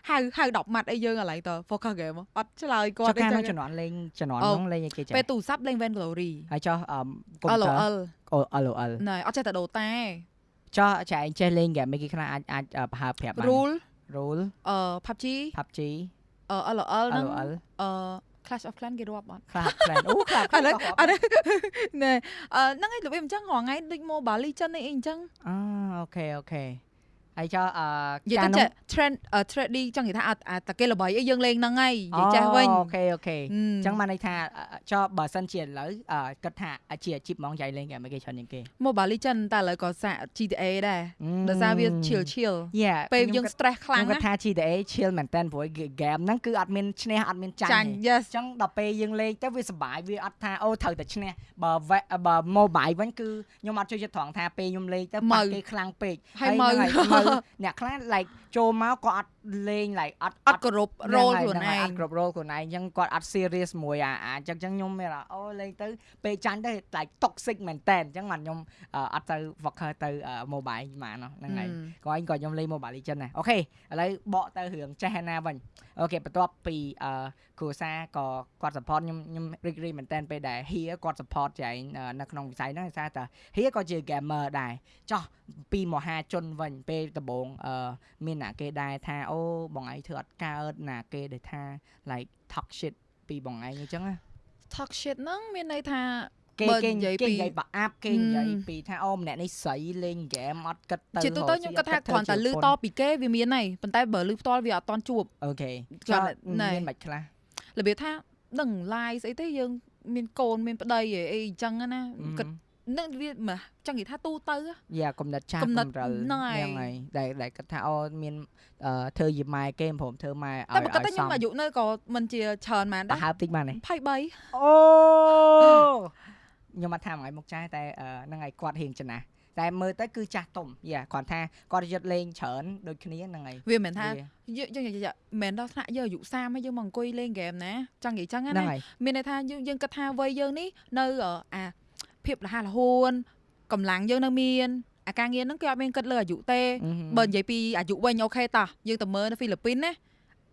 ហៅហៅ10ម៉ាត់អីយើងឥឡូវត focus game ហ៎អត់ឆ្លើយចុះគាត់អីការចឹនៅងជំនាន់លេងជំនាន់អូហ្នឹងលេងអីគេចាពេលទូរស័ព្ទលេង Van Glory ហើយចុះអឺកុំព្យូទ័រ LOL អូ LOL ណែអត់ចេះតែដូរតែចុះចែឯងចេះលេង game គេខ្លះអាចអាចអឺប្រហើបប្រាប់បាន rule rule អឺ PUBG PUBG អឺ LOL ហ្នឹង LOL អឺ Clash of Clans គេរាប់អត់ខ្លះ plan អូខ្លះអាហ្នឹងអាហ្នឹងណែអឺហ្នឹងឯងរបៀបអញ្ចឹងរាល់ថ្ងៃដូច Mobile Legends អីអញ្ចឹងអូអូខេអូខេ ហើយចុះអឺនិយាយទៅចេះ trend អឺ trendy ចង់និយាយថាអត់អាតែគេល្បីអីយើងលេងហ្នឹងហើយនិយាយចេះវិញអូខេអូខេអអញ្ចឹងបានន័យថាអឺចុះបើសិនជាឥឡូវអឺគិតថាជាអាជីពហ្មងចៃលេងហ្គេមគេច្រើនជាងគេ Mobile Legends តែឥឡូវក៏សាក GTA ដែរដោយសារវា chill chill យ៉ាពេលយើង stress ខ្ខ្លាលាំងងគាត់ណាថា GTA chill មែនតើព្រោះហ្គេមហ្នឹងគឺអត់មានឈ្នះអត់មានចាញ់ចាញ់ទេ yes អញ្ចឹងដល់ពេលយើងលេងទៅវាសុបាយវាអត់ថាអូត្រូវតែឈ្នះបើ ve- បើ mobile វិញគឺខ្ញុំអត់ចូលចិត្តត្រង់ថាពេលខ្ញុំលេងទៅម៉ៅប៉ះគេខ្លាំងពេកហើយម៉ៅហ្នឹងហើយម៉ៅអ្នកខ្លះ like ចូលមកក៏អត់ លេង like អត់អត់គោរព role ខ្លួនហ្នឹងហើយឯងអត់គ្រប់ role ខ្លួនឯងអញ្ចឹងគាត់អត់ serious មួយអាអាអញ្ចឹងអញ្ចឹងខ្ញុំមានថាអូលេងទៅពេលចាញ់ទៅ like toxic មែនតើអញ្ចឹងបានខ្ញុំអឺអត់ទៅ focus ទៅអឺ mobile ហ្មងហ្នឹងហើយក៏ឯងក៏ខ្ញុំលេង Mobile Legends ដែរអូខេឥឡូវបកទៅរឿងចេះណាវិញអូខេបន្ទាប់ពីអឺគ្រូសាក៏គាត់ support ខ្ញុំខ្ញុំរីករាយមែនតើពេលដែលហៀគាត់ support ចែងអឺនៅក្នុងវិស័យហ្នឹងដោយសារតែហៀក៏ជា gamer ដែរចោះពីមហាជនវិញពេលដំបូងអឺមានអ្នកគេដែរថាអូបងឯងធ្វើអត់កើតណាគេដែលថា like talk shit ពីបងឯងអញ្ចឹងណា talk shit ហ្នឹងមានន័យថាគេបើគេនិយាយគេពីនិយាយប្រអាប់គេនិយាយហឹមពីថាអូម្នាក់នេះស្រីលេងហ្គេមអត់គិតទៅជាទូទៅខ្ញុំគិតថាគ្រាន់តែលឺតពីគេវាមានហើយប៉ុន្តែបើលឺផ្ទាល់វាអត់តន់ជួបអូខេគាត់ចុះណែមានបាច់ខ្លះរបៀបថាដឹង live ស្អីទេយើងមានកូនមានប្តីអីអីអញ្ចឹងណាគិត នឹងវាមកចង់និយាយថាទូទៅហ៎យ៉ាកំណត់ចាស់គំនិតកំរិលហ្នឹងហើយហ្នឹងហើយដែលដែលគាត់ថាអូមានអឺធ្វើជាម៉ែគេព្រមធ្វើម៉ែឲ្យតែបើគាត់តែឲ្យខ្ញុំអាយុនៅក៏មិនជាច្រើនមែនប្រដែរហើបតិចបានទេ23អូខ្ញុំអត់ថាមួយមុខចាស់តែអឺហ្នឹងហើយគាត់រៀងចំណាស់តែមើលទៅគឺចាស់ទុំយ៉ាគាត់ថាគាត់យត់លេងច្រើនដូចគ្នាហ្នឹងហើយវាមិនថាវាយើងយើងនិយាយមិនដល់ថ្នាក់យើងអាយុ30ហើយយើងមកអង្គុយលេងហ្គេមណាចង់និយាយចឹងហ្នឹងណាហើយមានន័យថាយើងយើងគិតថាវ័យយើងនេះនៅអអា ភាពរហ័សរហួនកម្លាំងយើងនៅមានអាការងារហ្នឹងគេអត់មានគិតលើអាយុទេអឺហឹមបើនិយាយពីអាយុវិញអូខេតោះយើងទៅមើលនៅហ្វីលីពីនណា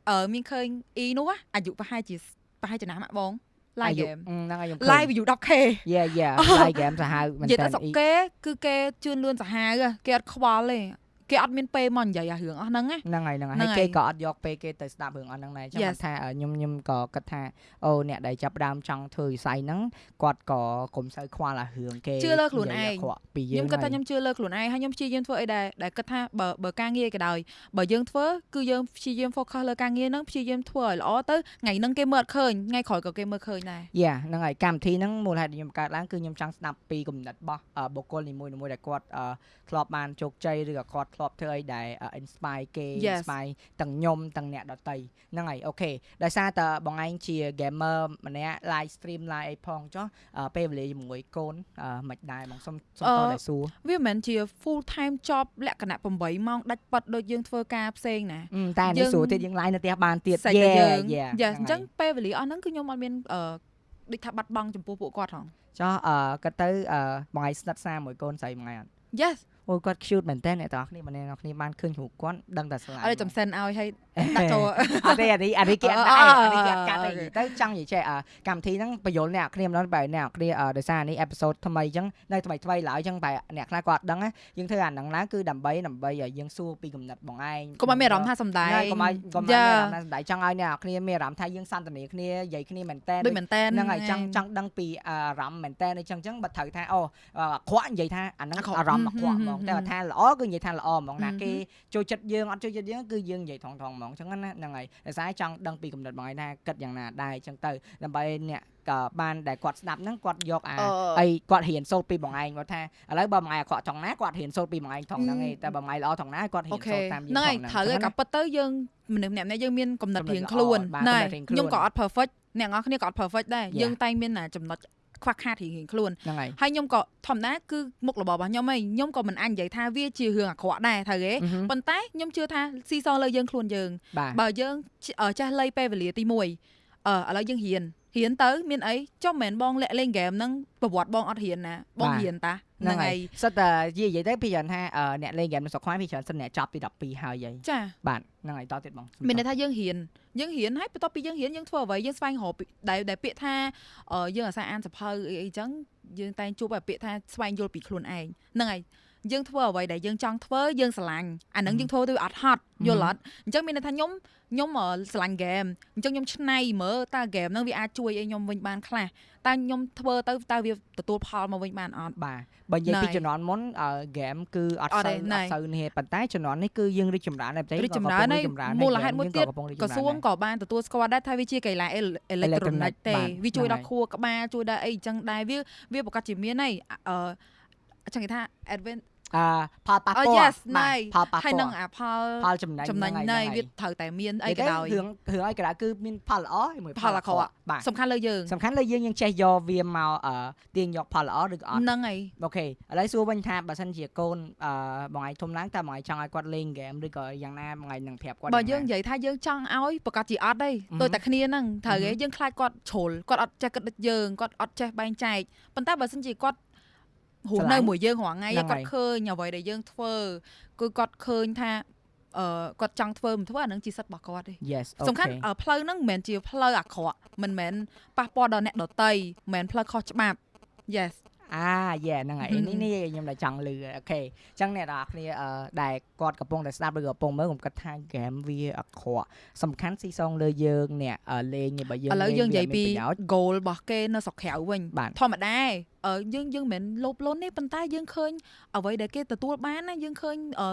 អឺមានឃើញអ៊ីនោះណាអាយុប្រហែលជាប្រហែលចំណាស់ម៉ាក់បង live អាយុ game អឺហ្នឹងហើយខ្ញុំ live អាយុ 10k យ៉ាយ៉ា live game សាហាវមែននិយាយតើទៅស្រុកគេគឺគេជឿនលឿនសាហាវហ៎គេអត់ខ្វល់ទេ គេអត់មានពេលមកនិយាយអារឿងអស់ហ្នឹងណាហ្នឹងហើយហ្នឹងហើយហ្នឹងហើយហើយគេក៏អត់យកពេលគេទៅស្ដាប់រឿងអស់ហ្នឹងដែរចឹង Yes គាត់ថាអឺខ្ញុំខ្ញុំក៏គិតថាអូអ្នកដែលចាប់ផ្ដើមចង់ធ្វើវិស័យហ្នឹងគាត់ក៏កុំសូវខ្វល់អារឿងគេជឿលើខ្លួននិយាយឯងអាក្រក់ពីយើខ្ញុំងគិតថាហើយខ្ញុំជឿលើខ្លួនឯងហើយខ្ញុំព្យាយាមធ្វើអីដែរដែលគិតថាបើបើការងារក៏ដោយបើយើងធ្វើគឺយើងព្យាយាម focus លើការងារហ្នឹងព្យាយាមធ្វើឲ្យល្អទៅថ្ងៃហ្នឹងគេមើលអត់ឃើញថ្ងៃក្រោយក៏គេមើលឃើញដែរយ៉ាហ្នឹងហើយកម្មវិធីហ្នឹងមូលហេតុដែលខ្ញុំកើតឡើងគឺខ្ញុំចង់ស្ដាប់ពីគំនិតរបស់អឺបុគ្គលនីមួយៗដែលគាត់អឺធ្លាប់បានជោគជ័យឬក៏គាត់ធ្លាប់ធ្វើអីដែលអឺ inspire គេ Yes inspire ទាំងខ្ញុំទាំងអ្នកដទៃហ្នឹងហើយអូខេដោយសារតែបងឯងជា gamer ម្នាក់ live stream live អីផងចុះអឺពេលវេលាជាមួយកូនអឺមិនដែរបងសុំសុំអឺតតែសួរវាមិនមែនជា full time job លក្ខណៈ8ម៉ោងដាច់ប៉ាត់ដូចយើងធ្វើការផ្សេងណាអឺតែយើនេះងស្រួលទៀតយើង live នៅផ្ទះបានទៀតសាច់តែយើង yeah យ៉ា yeah អញ្ចឹងពេលវេលាអស់ហ្នឹងគឺខ្ញុំអត់មានអឺដូចថាបាត់បង់ចំពោះពួកគាត់ហងចុះអឺគាត់ទៅអឺបងឯងស្និទ្ធស្នាលមួយកូនស្រីមួយថ្ងៃអត់ Yes អូគាត់ cute មែនតើអ្នកទាំងអស់គ្នាបងប្អូនគ្នាបានឃើញរូបគាត់ដឹងតែស្រឡាញ់អត់ចំសិនឲ្យឲ្យ ដាក់ចូលអត់ទេអានេះអានេះគេអត់អឺដែរអឺអានេះគេអត់កាត់អូទេខេទៅចង់និយាយចេះអឺកម្មវិធីហ្នឹងបញ្យល់អ្នកគ្នាម្ដងបែរអ្នកគ្នាអឺដោយសារនេះអេពីសូតថ្មីអញ្ចឹងនៅថ្មីថ្មីឡើយអញ្ចឹងបែរអ្នកខ្លះគាត់អត់ដឹងណាយើងធ្វើអាហ្នឹងឡើងគឺដើម្បីដើម្បីឲ្យយើងសួរពីគំនិតបងឯងកុំឲ្យមានអារម្មណ៍ថាសំដែងណាកុំឲ្យកុំឲ្យមានយ៉ាអារម្មណ៍ថាសម្ដែងចង់ឲ្យអ្នកគ្នាមានអារម្មណ៍ថាយើងសន្ទនាគ្នានិយាយគ្នាមែនតើដូចមែនតែនហ្នឹងហើយចង់ចង់ដឹងពីអារម្មណ៍មែនតើអញ្ចឹងអញ្ចឹងបើត្រូវថាអូអាក្រក់និយាយថាអាហ្នឹងអាក្រក់អារម្មណ៍អាក្រក់ហ្មងហឹមតែបើថាល្អគឺនិយាយថាល្អហ្មងណាហឹមគេចូលចិត្តយើងអត់ចូលចិត្តយើងគឺយើងនិយាយថងថងហ្មងអញ្ចឹងណាហ្នឹងហើយដោយសារចង់ដឹងពីគំនិតបងឯងថាគិតយ៉ាងណាដែរអញ្ចឹងទៅដើម្បីអ្នកក៏បានដែលគាត់ស្ដាប់ហ្នឹងគាត់យកអាអឺអីគាត់រៀនសូត្រពីបងឯងគាត់ថាឥឡូវបើបងឯងអាក្រក់ថងណាគាត់រៀនសូត្រពីបងឯងថងហ្នឹងឯងតែបើបងឯងល្អថងណាគាត់រៀអូនខេសូត្រតាមយើងហ្នឹងហើយថងត្រូវហើយហ្នឹងក៏ពិតទៅយើងមនុស្សម្នាក់ៗយើងមានកំណត់កំណត់រៀងខ្លួនល្អបានណែកំណត់រៀងខ្លួនខ្ញុំក៏អត់ perfect អ្នកនរគ្នាក៏អត់ perfect ដែរ Yeah. យើងតែងមានតែចំណុច ខ្វះខាតរៀងៗខ្លួនហ្នឹងហើយហើយខ្ញុំក៏ធម្មតាគឺមុខរបររបស់ខ្ញុំឯងខ្ញុំក៏មិនអាចនិយាយថាវាជារឿងអាក្រក់ដែរត្រូវទេអឺហឹមប៉ុន្តែខ្ញុំជឿថាស៊ីសងលើយើងខ្លួនយើងបាទបើយើងជអឺចេះលៃពេលវេលាទី1អឺឥឡូវយើងរៀន រៀនទៅមានអីចុះមិនមែនបងលាក់លេងហ្គេមហ្នឹងប្រវត្តិបងអត់រៀនណាបងរៀនតាហ្នឹងហើយសិតតែនិយាយទៅពីច្រើនថាអឺអ្នកលេងហ្គេមនៅស្រុកខ្មែរពីច្រើនសិនអ្នកចប់ទី12ហើយហីចាបាទហ្នឹងហើយតទៀតបងមានន័យថាយើងរៀនយើងរៀនហើយបន្ទាប់ពីយើងរៀនយើងធ្វើអ្វីយើងស្វែងរកពីដែលដែលពាក្យថាអឺយើងអាសាអានសភៅអីអីចឹងយើងតែងជួបតែពាក្យថាស្វែងយល់ពីខ្លួនឯងហ្នឹងហើយ យើងធ្វើអ្វីដែលយើងចង់ធ្វើយើងស្រឡាញ់អាហ្នឹងយើងធ្វើទៅអត់ហត់យល់អត់អញ្ចឹងមានន័យថាខ្ញុំខ្ញុំអឺស្រឡាញ់ហ្គេមអញ្ចឹងខ្ញុំឆ្នៃមើលតើហ្គេមហ្នឹងវាអាចជួយឲ្យខ្ញុំវិញបានខ្លះតើខ្ញុំធ្វើទៅតើវាទទួលផលមកវិញបានអត់បាទបើនិយាយពីណ៎ជំនាន់មុនអឺហ្គេមគឺអត់អត់សូវទេណ៎អត់សូវនេះទេប៉ុន្តែជំនាន់នេះគឺយើងរីកចម្រើនដែរប្រទេសរីកចម្រើនហើយមូលហេតុមួយទៀតកំពុងរីកក្រចម្រើនសួងក៏បានទទួលស្គាល់ដែរថាវាជាកីឡាអេអេឡិចត្រូនិក Electronic ទេបាទវាជួយហ្នឹងដល់ខួរក្បាលជួយដល់អីអញ្ចឹងដែរវាវាប្រកាសជាមានហើយអឺ ចឹងគេថា advent អឺផលប៉ះអូពាល់ yes បាទណៃផលប៉ះហើយពានឹងល់អាផលផលចំណេញចំណេញហ្នឹងណៃហើយវាត្រូវតែមានអីក៏ដោយរឿងរឿងអីក៏ដោយគឺមានផលល្អហើយមួយផលអាក្រក់បាទសំខាន់លើយើងសំខាន់លើយើងយើងចេះយកវាមកអឺទាញយកផលល្អឬក៏អត់ហ្នឹងហើយអូខេឥឡូវសួរវិញថាបើសិនជាកូនអឺបងឯងធំឡើងតើបងឯងចង់ឲ្យគាត់លេងហ្គេមឬក៏យ៉ាងណាបងឯងនឹងប្រាប់គាត់បើយ៉ាងណាយើងនិយាយថាយើងចង់ឲ្យប្រកាសជាអត់ទេអឺហឹមដូចតែគ្នាហ្នឹងត្រូវទេអឺហឹមយើងខ្លាចគាត់ជ្រុលគាត់អត់ចេះគិតដូចយើងគាត់អត់ចេះបែងចែកប៉ុន្តែបើសិនជាគាត់ រស់ស្រឡានៅញ់មួយយើងរាល់ថ្ងៃហ្នឹងគាត់ហើយឃើញអ្វីដែលយើងធ្វើគឺគាត់ឃើញថាអឺគាត់ចង់ធ្វើមិនធ្វើអាហ្នឹងជាសិទ្ធិរបស់គាត់ទេ Yes សំខាន់អូខេអឺផ្លូវហ្នឹងមិនមែនជាផ្លូវអាក្រក់មិនមែនប៉ះពាល់ដល់អ្នកដតីមិនមែនផ្លូវខុសច្បាប់ Yes អាយេហ្នឹងហើយហឹមនេះនេះខ្ញុំតែចង់លឺអូខេអញ្ចឹងអ្នកនរគ្នាអឺដែលគាត់កំពុងតែស្ដាប់ឬក៏កំពុងមើលខ្ញុំគិតថាហ្គេមវាអាក្រក់សំខាន់ស៊ីសងលើយើងអ្នកអឺលេងនេះបើយើងឥឡូវយើងនិយាយពីវាមានប្រយោជន៍ goal របស់គេនៅស្រុកក្រៅវិញបាទធម្មតាអឺយើងយើងមិនមែនលោភលន់ទេប៉ុន្តែយើងឃើញអ្វីដែលគេទទួលបានណាយើងឃើញអឺ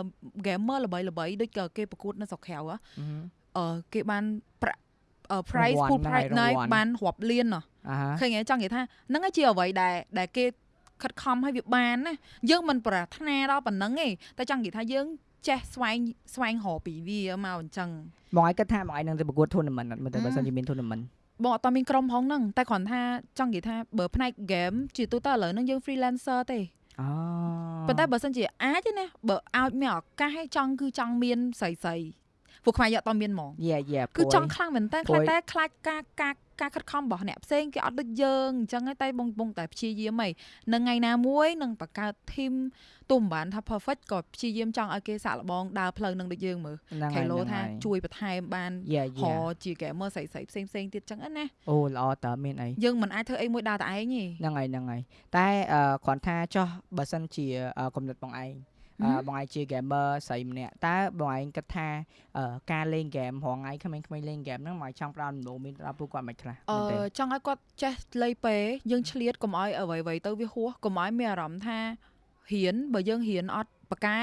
gamer ល្បីល្បីៗដូចក៏គេប្រកួតនៅស្រុកក្រៅហ៎អឺហឹមអឺគេបានប្រាក់អឺ price រង្វាន់ full ហ្នឹង price ហើយណៃរង្វាន់បានរាប់លានណោះអាហាឃើញទេចង់និយាយថាហ្នឹងឯងជាអ្វីដែលដែលគេ ខិតខំឲ្យវាបានណាយើងមិនប្រាថ្នាដល់ប៉ុណ្្នឹងទេតែចង់និយាយថាយើងចេះស្វែងស្វែងរកពីវាមកអញ្ចឹងបងឯងគិតថាបងឯងនឹងទៅប្រកួត tournament អត់មើលទៅអឺបើសិនជាមាន tournament បងអត់តមានក្រុមផងហ្នឹងតែគ្រាន់ថាចង់និយាយថាបើផ្នែក game ជាទូទៅឥឡូវហ្នឹងយើង freelancer ទេអូប៉ុន្តែបើសិនជាអាចទេណាបើឲ្យមានឱកាសឲ្យចង់គឺចង់មានស្រីស្រីពួកខ្មែរយកអត់តមានហ្មងយេយេគឺចង់ខ្លាំងមែនតើព្រួខ្លាចយតែខ្លាចការការ ការខិតខំរបស់អ្នកផ្សេងគេអត់ដូចយើងអញ្ចឹងហើយតែបងបងតែព្យាយាមហីនឹងថ្ងៃណាមួយនឹងបង្កើត team ទោះមិនបានថា perfect ក៏ព្យាយាមចង់ឲ្យគេសាក់លបងដើរផ្លូវនឹងដូចយើងមើលហ្នឹងខេហើយឡូហ្នឹងថាហើយជួយបន្ថែមបានយេហយេជា gamer ស្រីស្រីផ្សេងផ្សេងទៀតអញ្ចឹងណាអូល្អតើមានអីយើងមិនអាចធ្វើអីមួយដើរតែឯងទេហ្នឹងហើយហ្នឹងហើយតែអឺគ្រាន់ថាចោះបើសិនជាអឺគំនិតបងឯងអឺហឹម បងឯងជា gamer ស្រីម្នាក់តើបងឯងគិតថាអឺការលេង game រងថ្ងៃក្មេងៗលេង game ហ្នឹងមកចង់ផ្ដោតដំណោមានដល់ពួកគាត់មិនខ្លះអមែនទេឺចង់ឲ្យគាត់ចេះលៃពេ យើងឆ្លៀតកុំឲ្យអ្វីៗទៅវាហួសកុំឲ្យមានអារម្មណ៍ថាហ៊ានបើយើងហ៊ានអត់ប្រកែ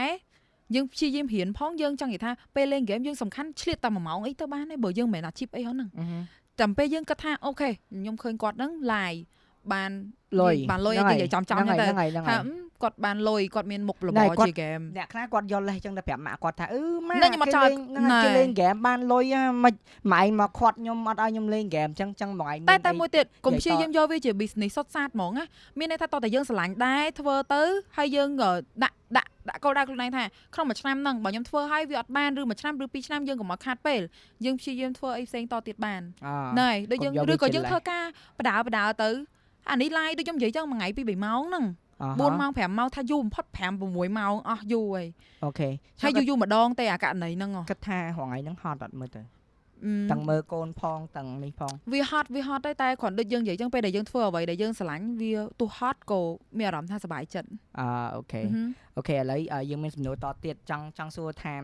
យើងព្យាយាមហ៊ានផងយើងចង់និយាយថាពេលលេងហ្គេមយើងសំខាន់ឆ្លៀតតែ1ម៉ោងអីទៅបានទេបើយើងមិនមែនអាជីពអីហ្នឹងអឺហឹមតែពេលយើងគិតថាអូខេខ្ញុំឃើញគាត់ហ្នឹង live បានលុយបានលុយហ្នឹងនិយាយចំចំហ្នឹងទៅហើយហ្នឹងហើយហ្នឹងថាហើយអឺគាត់បានលុយគាត់មានមុខលណែបគាត់ជាហ្គេមអ្នកខ្លះគាត់យកលេសចឹងទៅប្រាប់ម៉ាក់គាត់ថាអឺម៉ាណែខ្ញុំអត់ចោលគេលេងហ្នឹងហើយណែគេលេង game បានលុយហ่าមិនម៉ែឯងមកខាត់ខ្ញុំអត់ឲ្យខ្ញុំលេង game ចឹងចឹងបងឯងតែមានតែអីមួយទៀតកុំនិព្យាយាយតយាមយកវាជា business សុទ្ធសាធហ្មងណាមានន័យថាតោះតែយើងស្រឡាញ់ដែរធ្វើទៅហើយយើងក៏ដាក់ដាក់ដាក់គោលដៅខ្លួនឯងថាក្នុងមួយឆ្នាំហ្នឹងបើខ្ញុំធ្វើហើយវាអត់បានឬមួយឆ្នាំឬពីរឆ្នាំយើងកុំមកខាតពេលយើងព្យាយាមធ្វើអីផ្សេងតទៀតបានអឺណែដូចយើងកុំយកវាឬក៏ជាយើងលេសធ្វើការបដើបដើទៅ អានេះ live ដូចខ្ញុំនិយាយចឹងមួយថ្ងៃពីរ3ម៉ោងហ្នឹងអាហា4ម៉ោង5ម៉ោងថាយូរបំផុត5 6ម៉ោងអស់យូរហើយ okay ហើយយូរយូរម្ដងទេអាករណីហ្នឹងហ៎គិតថារងថ្ងៃហ្នឹងហត់អត់មើលទៅអឺទាំងមើលកូនផងទាំងនេះផងវាហត់វាហត់តែតែគ្រាន់ដូចយើងនិយាយចឹងពេលដែលយើងធ្វើអ្វីដែលយើងស្រឡាញ់វាទោះហត់ក៏មានអារម្មណ៍ថាសប្បាយចិត្តអឺ okay អឺហឹម okay ឥឡូវអឺយើងមានសំណួរតទៀតចង់ចង់សួរថា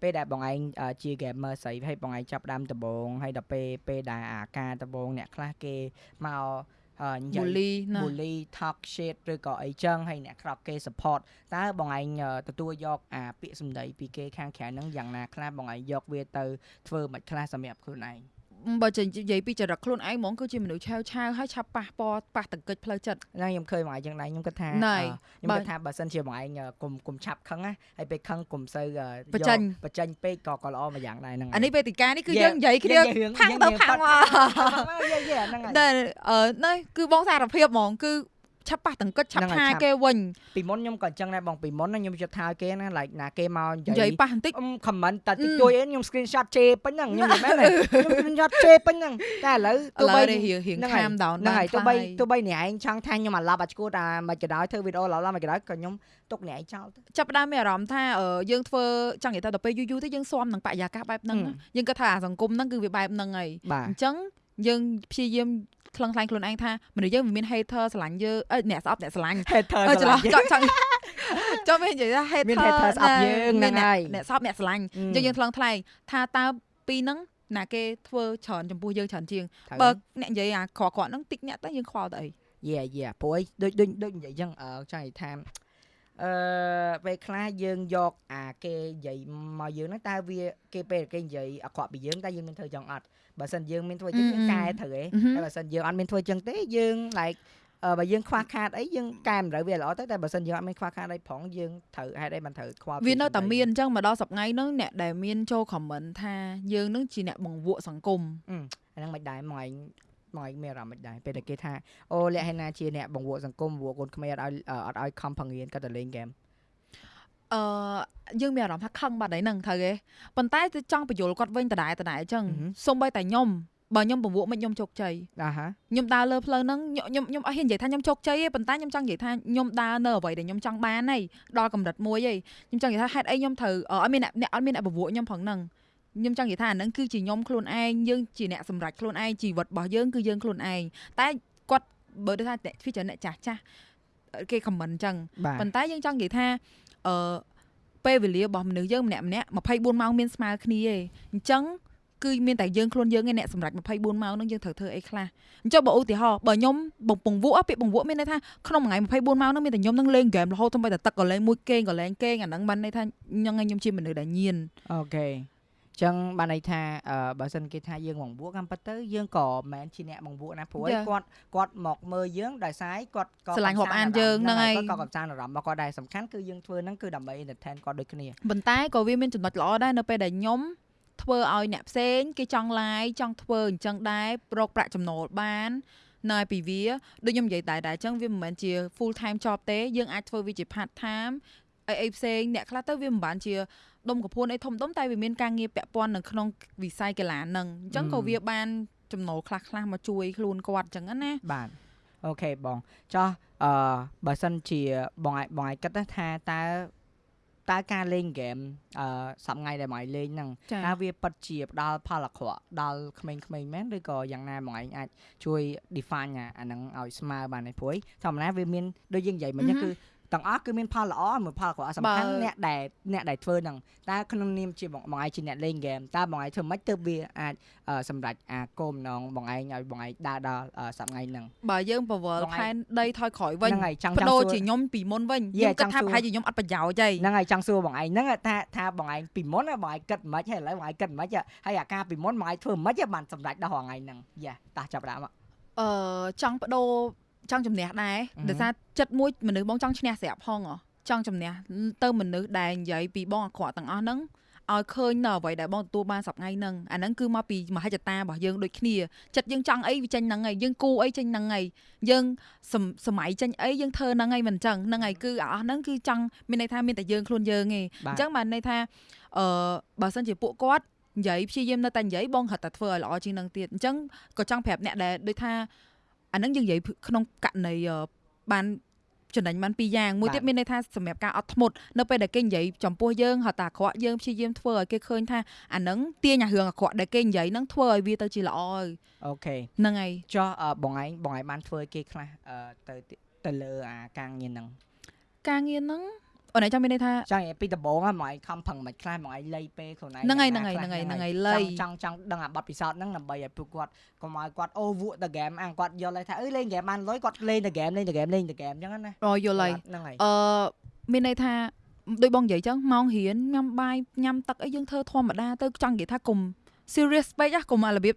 ពេលដែលបងឯងអឺជា gamer ស្រីហើយបងឯងចាប់ផ្ដើមដំបូងហើយដល់ពេលពេលដែលអាការដំបូងអ្នកខ្លះគេមកអឺ និយាយ bully ណា bully talk shit ឬក៏អីចឹងហើយអ្នកក្រប់គេ support តើបងឯងអឺទទួលយកអាពាក្យសម្ដីពីគេខាងក្រៅហ្នឹងយ៉ាងណាខ្លះបងឯងយកវាទៅធ្វើមិនខ្លះសម្រាប់ខ្លួនឯង បើចេញនិយាយពីចរិតខ្លួនឯងហ្មងគឺជាមនុស្សឆាវឆាវហើយឆាប់ប៉ះពណ៌ប៉ះតង្កិចផ្លូវចិត្តហ្នឹងខ្ញុំឃើញបងឯងចឹងដែរខ្ញុំគិតថាណែអឺខ្ញុំបើគិតថាបើសិនជាបងឯងកុំកុំឆាប់ខឹងណាហើយពេលខឹងកុំសូវអឺបញ្ចេញយកបញ្ចេញពេកក៏ក៏ល្អមួយយ៉ាងដែរហ្នឹងអានេះវេទិកានេះគឺ Yeah, យើងនិយាយគ្នាយើងយើងផាំងយើងទៅយើងផាំងប៉ាមកត់យេយេហ្នឹងហើយតែអឺនេះគឺបងសារភាពហ្មងគឺ ឆាប់ប៉ះតង្កិចឆាប់ហ្នឹងហើយថាឆាប់គេវិញពីមុនខ្ញុំក៏អញ្ចឹងដែរបងពីមុនណាខ្ញុំជិតថាឲ្យគេណា like ណាគេមកនិនិយាយាយយប៉ះបន្តិចអឹម comment តែតិចអឺតួចអីខ្ញុំ screenshot ជេរពេញហ្នឹងខ្ញុំនិយាយមែនទេខ្ញុំ screenshot ជេរពេញហ្នឹងតែឥឡូវឥទោះឡូបីវនេះរៀងរៀងហ្នឹង calm down ហ្នឹងហើយបានទោះបីខ្លះទោះបីអ្នកឯងចង់ថាខ្ញុំអាឡាប់អាឈួតអាមិនក៏ដោយធ្វើវីដេអូឡាប់ឡាប់មិនក៏ដោយក៏ខ្ញុំទុកអ្នកឯងចោលទៅចាប់ផ្ដើមមានអារម្មណ៍ថាអឺយើងធ្វើចង់និយាយថាដល់ពេលយូរយូរទៅយើងស៊ាំនឹងបរិយាកាសបែបហ្នឹងហឹមណាយើងគិតថាអាសង្គមហ្នឹងគឺវាបែបហ្នឹងហើយបាទអញ្ចឹង យើងព្យាយាមខ្លឹងខ្លាញ់ខ្លួនឯងថាមនុស្សយើងវាមាន hater ស្រឡាញ់យើងអឺអ្នកស្អប់អ្នកស្រឡាញ់ hater អឺច្រឡំឆ្លាញ់ចង់ចង់ចង់មាននិយាយថា hater មាន hater ស្អប់យើងហ្នឹងមានហើយអ្នកស្អប់អ្នកស្រឡាញ់អឺអញ្ចឹងយើងថ្លឹងថ្លែងថាតើពីហ្នឹងណាគេធ្វើច្រើនចំពោះយើងច្រើនជាងត្រូវបើអ្នកនិយាយអាក្រក់ៗហ្នឹងតិចអ្នកទៅយើងខ្វល់ទៅអីយេយេព្រោះអីដូចដូចដូចនិយាយចឹងអឺចង់និយាយថាអឺពេលខ្លះយើងយកអាគេនិយាយមកយើងហ្នឹងតើវាគេពេលគេនិយាយអាក្រក់ពីយើងតើយើងមានធ្វើចឹងអត់ បើសិនយើងមានធ្វើចឹងយើងកែត្រូវឯងអឺហឹមហើយបើសិនយើងអត់មានធ្វើចឹងទេយើង like អឺបើយើងខ្វះខាតអីយើងកែមិនត្រូវវាល្អទៅតែបើសិនយើងអត់មានខ្វះខាតអីផងយើងត្រូវហេតុអីមិនត្រូវខ្វល់វានៅតែពីមានអញ្ចឹងមកដល់សប្ងៃហ្នឹងអ្នកដែលមានចូល comment ថាយើងហ្នឹងជាអ្នកបង្វក់សង្គមអាហ្នឹងមិនដែរមកឯងមកឯងមានអារម្មណ៍មិនដែរពេលតែគេថាអូលក្ខណៈជាអ្នកបង្វក់សង្គមបង្វក់កូនខ្មែរអត់ឲ្យអត់ឲ្យខំប្រឹងរៀនគាត់ទៅលេងហ្គេម អឺយើងមានអារម្មណ៍ថាខឹងបាត់ហើយហ្នឹងត្រូវទេប៉ុន្តែទៅចង់បញ្យល់គាត់វិញដដែលដដែលអញ្ចឹងអឺហឹមសូម្បីតែខ្ញុំបើខ្ញុំបង្វក់មិនខ្ញុំជោគជ័យអាហាខ្ញុំដើរលើផ្លូវហ្នឹងខ្ញុំខ្ញុំខ្ញុំអត់ហ៊ាននិយាយថាខ្ញុំជោគជ័យទេប៉ុន្តែខ្ញុំចង់និយាយថាខ្ញុំដើរនៅអ្វីដែលខ្ញុំចង់បានហើយដល់កម្រិតមួយហើយខ្ញុំចង់និយាយថាហេតុអីខ្ញុំត្រូវអឺអត់មានអ្នកអ្នកអត់មានអ្នកបង្វក់ខ្ញុំផងហ្នឹងខ្ញុំចង់និយាយថាអាហ្នឹងគឺជាខ្ញុំខ្លួនឯងយើងជាអ្នកសម្រេចខ្លួនឯងជីវិតរបស់យើងគឺយើងខ្លួនឯងតែគាត់បើដូចថាអ្នកវាច្រើនអ្នកចាស់ចាស់គេខមមិនអញ្ចឹងបាទប៉ុន្តែយើងចង់និយាយថា អឺពេលវេលារបស់មនុស្សយើងម្នាក់ម្នាក់24ម៉ោងមានស្មើគ្នាទេអញ្ចឹងគឺមានតែយើងខ្លួនយើងឯងអ្នកសម្រេច24ម៉ោងហ្នឹងយើងត្រូវធ្វើអីខ្លះអញ្ចឹងបើឧទាហរណ៍បើខ្ញុំបងពងវក់ពាក្យបងវក់មានន័យថាក្នុងមួយថ្ងៃ24ម៉ោងហ្នឹងមានតែខ្ញុំនឹងលេងហ្គេមរហូតទៅតែទឹកក៏លេងមួយគេងក៏លេងគេងអាហ្នឹងបានន័យថាញ៉ឹងឯងខ្ញុំជាមនុស្សដែលញៀនអូខេ ចឹងបានន័យថាអឺបើសិនគេថាយើងបង្វក់កម្មពិតទៅយើងក៏មិនមែនជាអ្នកបង្វក់ណាព្រោះឯ Yeah. គាត់គាត់មកមើលយើងដោយសារឯងគាត់ក៏ស្រឡាញ់កំរាប់អានសាន្តយើងហ្នឹងហើយគាត់ក៏កំសាន្តអារម្មណ៍របស់គាត់ដែរសំខាន់គឺយើងធ្វើហ្នឹងគឺដើម្បី entertain គាត់ដូចគ្នាប៉ុន្តែក៏វាមានចំណុចល្អដែរនៅពេលដែលខ្ញុំធ្វើឲ្យអ្នកផ្សេងគេចង់ like ចង់ធ្វើអញ្ចឹងដែររកប្រាក់ចំណូលបាននៅពីវាដូចខ្ញុំនិយាយតែដែរអញ្ចឹងវាមិនមែនជា full time job ទេយើងអាចធ្វើវាជា part time អីអីផ្សេងអ្នកខ្លះទៅវាមិនបានជា ដុំកពួនអីធំដុំតែវាមានការងារពាក់ព័ន្ធនៅក្នុងវិស័យកីឡាហ្នឹងអញ្ចឹងក៏វាបានចំណូលខ្លះខ្លះៗមកជួយខ្លួនគាត់អញ្ចឹងណាបាទអូខេបងចោះអឺបើសិនជាបងឯងបងឯងគិតណាថាតើតើការលេងហ្គេមអឺសប្ងៃដែលបងឯងលេងហ្នឹងចាតើវាពិតជាផ្ដល់ផលអាក្រក់ដល់ក្មេងៗមែនឬក៏យ៉ាងណាបងឯងអាចជួយ define អាអាហ្នឹងឲ្យស្មើបានទេព្រួយធម្មតាវាមានដូចយើងនិយាយមិញហ្នឹងគឺ ទាំងអស់គឺមានផលល្អមួយផលអាក្រក់សំខាន់អ្នកដែលអ្នកដែលធ្វើហ្នឹងតើក្នុងនាមជាបងបងឯងជាអ្នកលេងហ្គេមតើបងឯងធ្វើម៉េចទើបវាអាចអឺសម្រេចអាគោលម្ដងបងឯងឲ្យបងឯងដើរដល់អឺសប្ងៃហ្នឹងបើយើងពវល់បងឯងផែនដីថយក្រោយវិញហ្នឹងហើយចង់បចង់ដូរសួរជាខ្ញុំពីមុនវិញយេខ្ញុំគិតថាចង់សួរប្រហែលជាខ្ញុំអត់ប្រយោជន៍ទេហ្នឹងហើយចង់សួរបងឯងហ្នឹងថាថាបងឯងពីមុនណាបងឯងគិតមិនខ្មិចហើយឥឡូវបងឯងគិតមិនខ្មិចហើយអាការពីមុនបងឯងធ្វើមិនខ្មិចបានសម្រេចដល់រហងៃហ្នឹងយ៉ាតោះចាប់ដាក់មកអឺចង់បដូរ ចង់ជំនះដែរអឺហឹមដោយសារចិត្តមួយមនុស្សបងចង់ឈ្នះស្រាប់ផងហ៎ចង់ជំនះទៅមនុស្សដែលនិយាយពីបងអាក្រក់ទាំងអស់ហ្នឹងឲ្យឃើញនៅអ្វីដែលបងទទួលបានសប្ងៃហ្នឹងអាហ្នឹងគឺមកពីមហិច្ឆតារបស់យើងដូចគ្នាចិត្តយើងចង់អីវាចេញហ្នឹងហើយយើងគូអីចេញហ្នឹងហើយយើងសមសម័យចេញអីយើងធ្វើហ្នឹងហើយមិនអញ្ចឹងហ្នឹងហើយគឺអាអស់ហ្នឹងគឺចង់មានន័យថាមានតែយើងខ្លួនយើងឯងបាទអញ្ចឹងបានន័យថាអឺបើសិនជាពួកគាត់និយាយព្យាយាមនៅតែនិយាយបងហត់តែធ្វើឲ្យល្អជាងនឹងទៀតអញ្ចឹងក៏ចង់ប្រាប់អ្នកដែលដូចថា អាហ្នឹងយើងនិយាយក្នុងករណីអឺបានចំណេញបានពីរយ៉ាងមួយបាទទៀតមានន័យថាសម្រាប់ការអត់ធ្មត់នៅពេលដែលគេនិយាយចំពោះយើងហត់តែអាក្រក់យើងព្យាយាមធ្វើឲ្យគេឃើញថាអាហ្នឹងទាញអារឿងអាក្រក់ដែលគេនិយាយហ្នឹងធ្វើឲ្យវាទៅជាល្អហើយអូខេហ្នឹងហើយចុះអឺបងឯងបងឯងបានធ្វើឲ្យគេខ្លះអឺទៅទៅលើអាការងារហ្នឹងការងារហ្នឹង អូនឯងចាំមានន័យថាចង់និយាយពីដំបូងហ្នឹងបងឯងខំប្រឹងមិនខ្លះបងឯងលៃពេលខ្លួនឯងហ្នឹងហើយយ៉ាងហ្នឹងហើយខ្លះហ្នឹងហើយខ្លះហ្នឹងហើយលៃចង់ចង់ចង់ដឹងអាបទពិសោធន៍ហ្នឹងដើម្បីឲ្យពួកគាត់កុំឲ្យគាត់អូវក់ទៅហ្គេមអាគាត់យល់ឲ្យថាអើយលេងហ្គេមបានលុយគាត់លេងទៅហ្គេមលេងទៅហ្គេមលេងទៅហ្គេមអញ្ចឹងណារយល់ហើយហ្នឹងហើយអឺមានន័យថាដូចបងនិយាយចឹងម៉ោងរៀនញ៉ាំបាយញ៉ាំទឹកអីយើងធ្វើធម្មតាទៅចង់និយាយថាកុំ serious ពេកហ៎កុំអារបៀប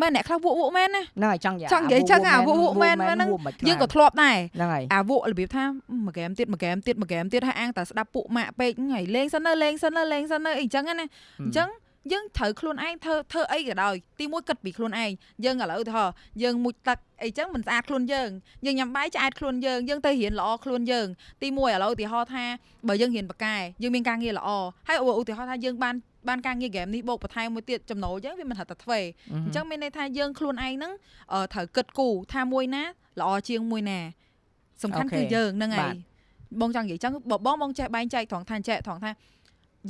មែនអ្នកខ្លះវក់វក់មែនណាហ្នឹងហើយចង់និយាយចង់និយាយចឹងអាវក់វក់មែនមែនហ្នឹងយើងក៏ធ្លាប់ដែរហ្នឹងហើយអាវក់របៀបថាមួយហ្គេមទៀតមួយហ្គេមទៀតមួយហ្គេមទៀតហើយអាងតែស្ដាប់ពួកម៉ាក់ពេកហ្នឹងហើយលេងសិនទៅលេងសិនទៅលេងសិនទៅអីចឹងណាអញ្ចឹងយើងត្រូវខ្លួនឯងធ្វើធ្វើអីក៏ដោយទីមួយគិតពីខ្លួនឯងយើងឥឡូវទៅហោយើងមុជទឹកអីចឹងមិនស្អាតខ្លួនយើងយើងញ៉ាំបាយឆ្អែតខ្លួនយើងយើងទៅរៀនល្អខ្លួនយើងទីមួយឥឡូវឧទាហរណ៍ថាបើយើងរៀនបកែយើងមានការងារល្អហើយឧទាហរណ៍ថាយើងបាន បានការងារហ្គេមនេះបូកបន្ថែមមួយទៀតចំណូលយើងវាមិនហៅតែធ្វើអញ្ចឹងមានន័យថាយើងខ្លួនឯងហ្នឹងត្រូវគិតគូរថាមួយណាល្អជាងមួយណាសំខាន់គឺយើងហ្នឹងហើយបងចង់និយាយចឹងបើបងបងចេះបែងចែកត្រង់ថាចេះត្រង់ថា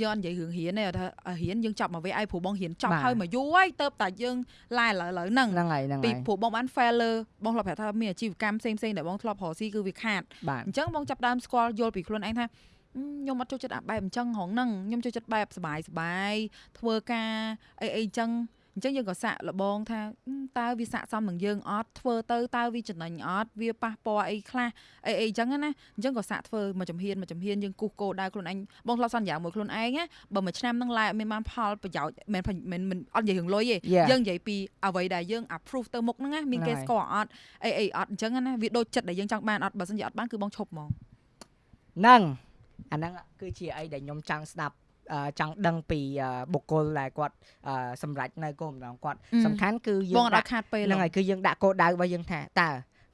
យើងអត់និយាយរឿងរៀនទេថារៀនយើងចប់មកវាឲ្យព្រោះបងរៀនចប់ហើយមកយូរហើយទៅតែយើងឡាយឥឡូវឥឡូវហ្នឹងហ្នឹងហើយហ្នឹងហើយពីព្រោះបងបាន fail លើបងធ្លាប់ប្រាប់ថាមានអាជីវកម្មផ្សេងផ្សេងដែលបងធ្លាប់រកស៊ីគឺវាខាតបាទអញ្ចឹងបងចាប់ដើមស្គាល់យល់ពីខ្លួនឯងថា ខ្ញុំអត់ចូលចិត្តអាបែបអញ្ចឹងហងហ្នឹងខ្ញុំចូលចិត្តបែបសុបាយសុបាយធ្វើការអីអីអញ្ចឹងអញ្ចឹងយើងក៏សាក់លបងថាតើវាស័កសមនឹងយើងអត់ធ្វើទៅតើវាចំណេញអត់វាប៉ះពាល់អីខ្លះអីអីអញ្ចឹងណាអញ្ចឹងក៏សាក់ធ្វើមួយចំហៀនមួយចំហៀនយើងគូសគោដៅខ្លួនឯងបងធ្លាប់សន្យាមួយខ្លួនឯងណាបើមួយឆ្នាំហ្នឹងឡាយអត់មានបានផលប្រយោជន៍មិនមិនមិនអត់និយាយរឿងលុយទេយើងនិយាយពីអ្វីដែលយើង approve ទៅមុខហ្នឹងណាមានគេស្គាល់អត់អីអីអត់អញ្ចឹងណាវាដូចចិត្តដែលយើងចង់បានអត់បើសិនជាអត់បានគឺបងឈប់ហ្មងហ្នឹង អាហ្នឹងគឺជាអីដែលខ្ញុំចង់ស្ដាប់ចង់ដឹងពីបុគ្គលដែលគាត់សម្រេចនៅគោលបំណងគាត់សំខាន់គឺយើងបងអត់ខាតពេលហ្នឹងហើយគឺយើងដាក់គោលដៅរបស់យើងថាតើ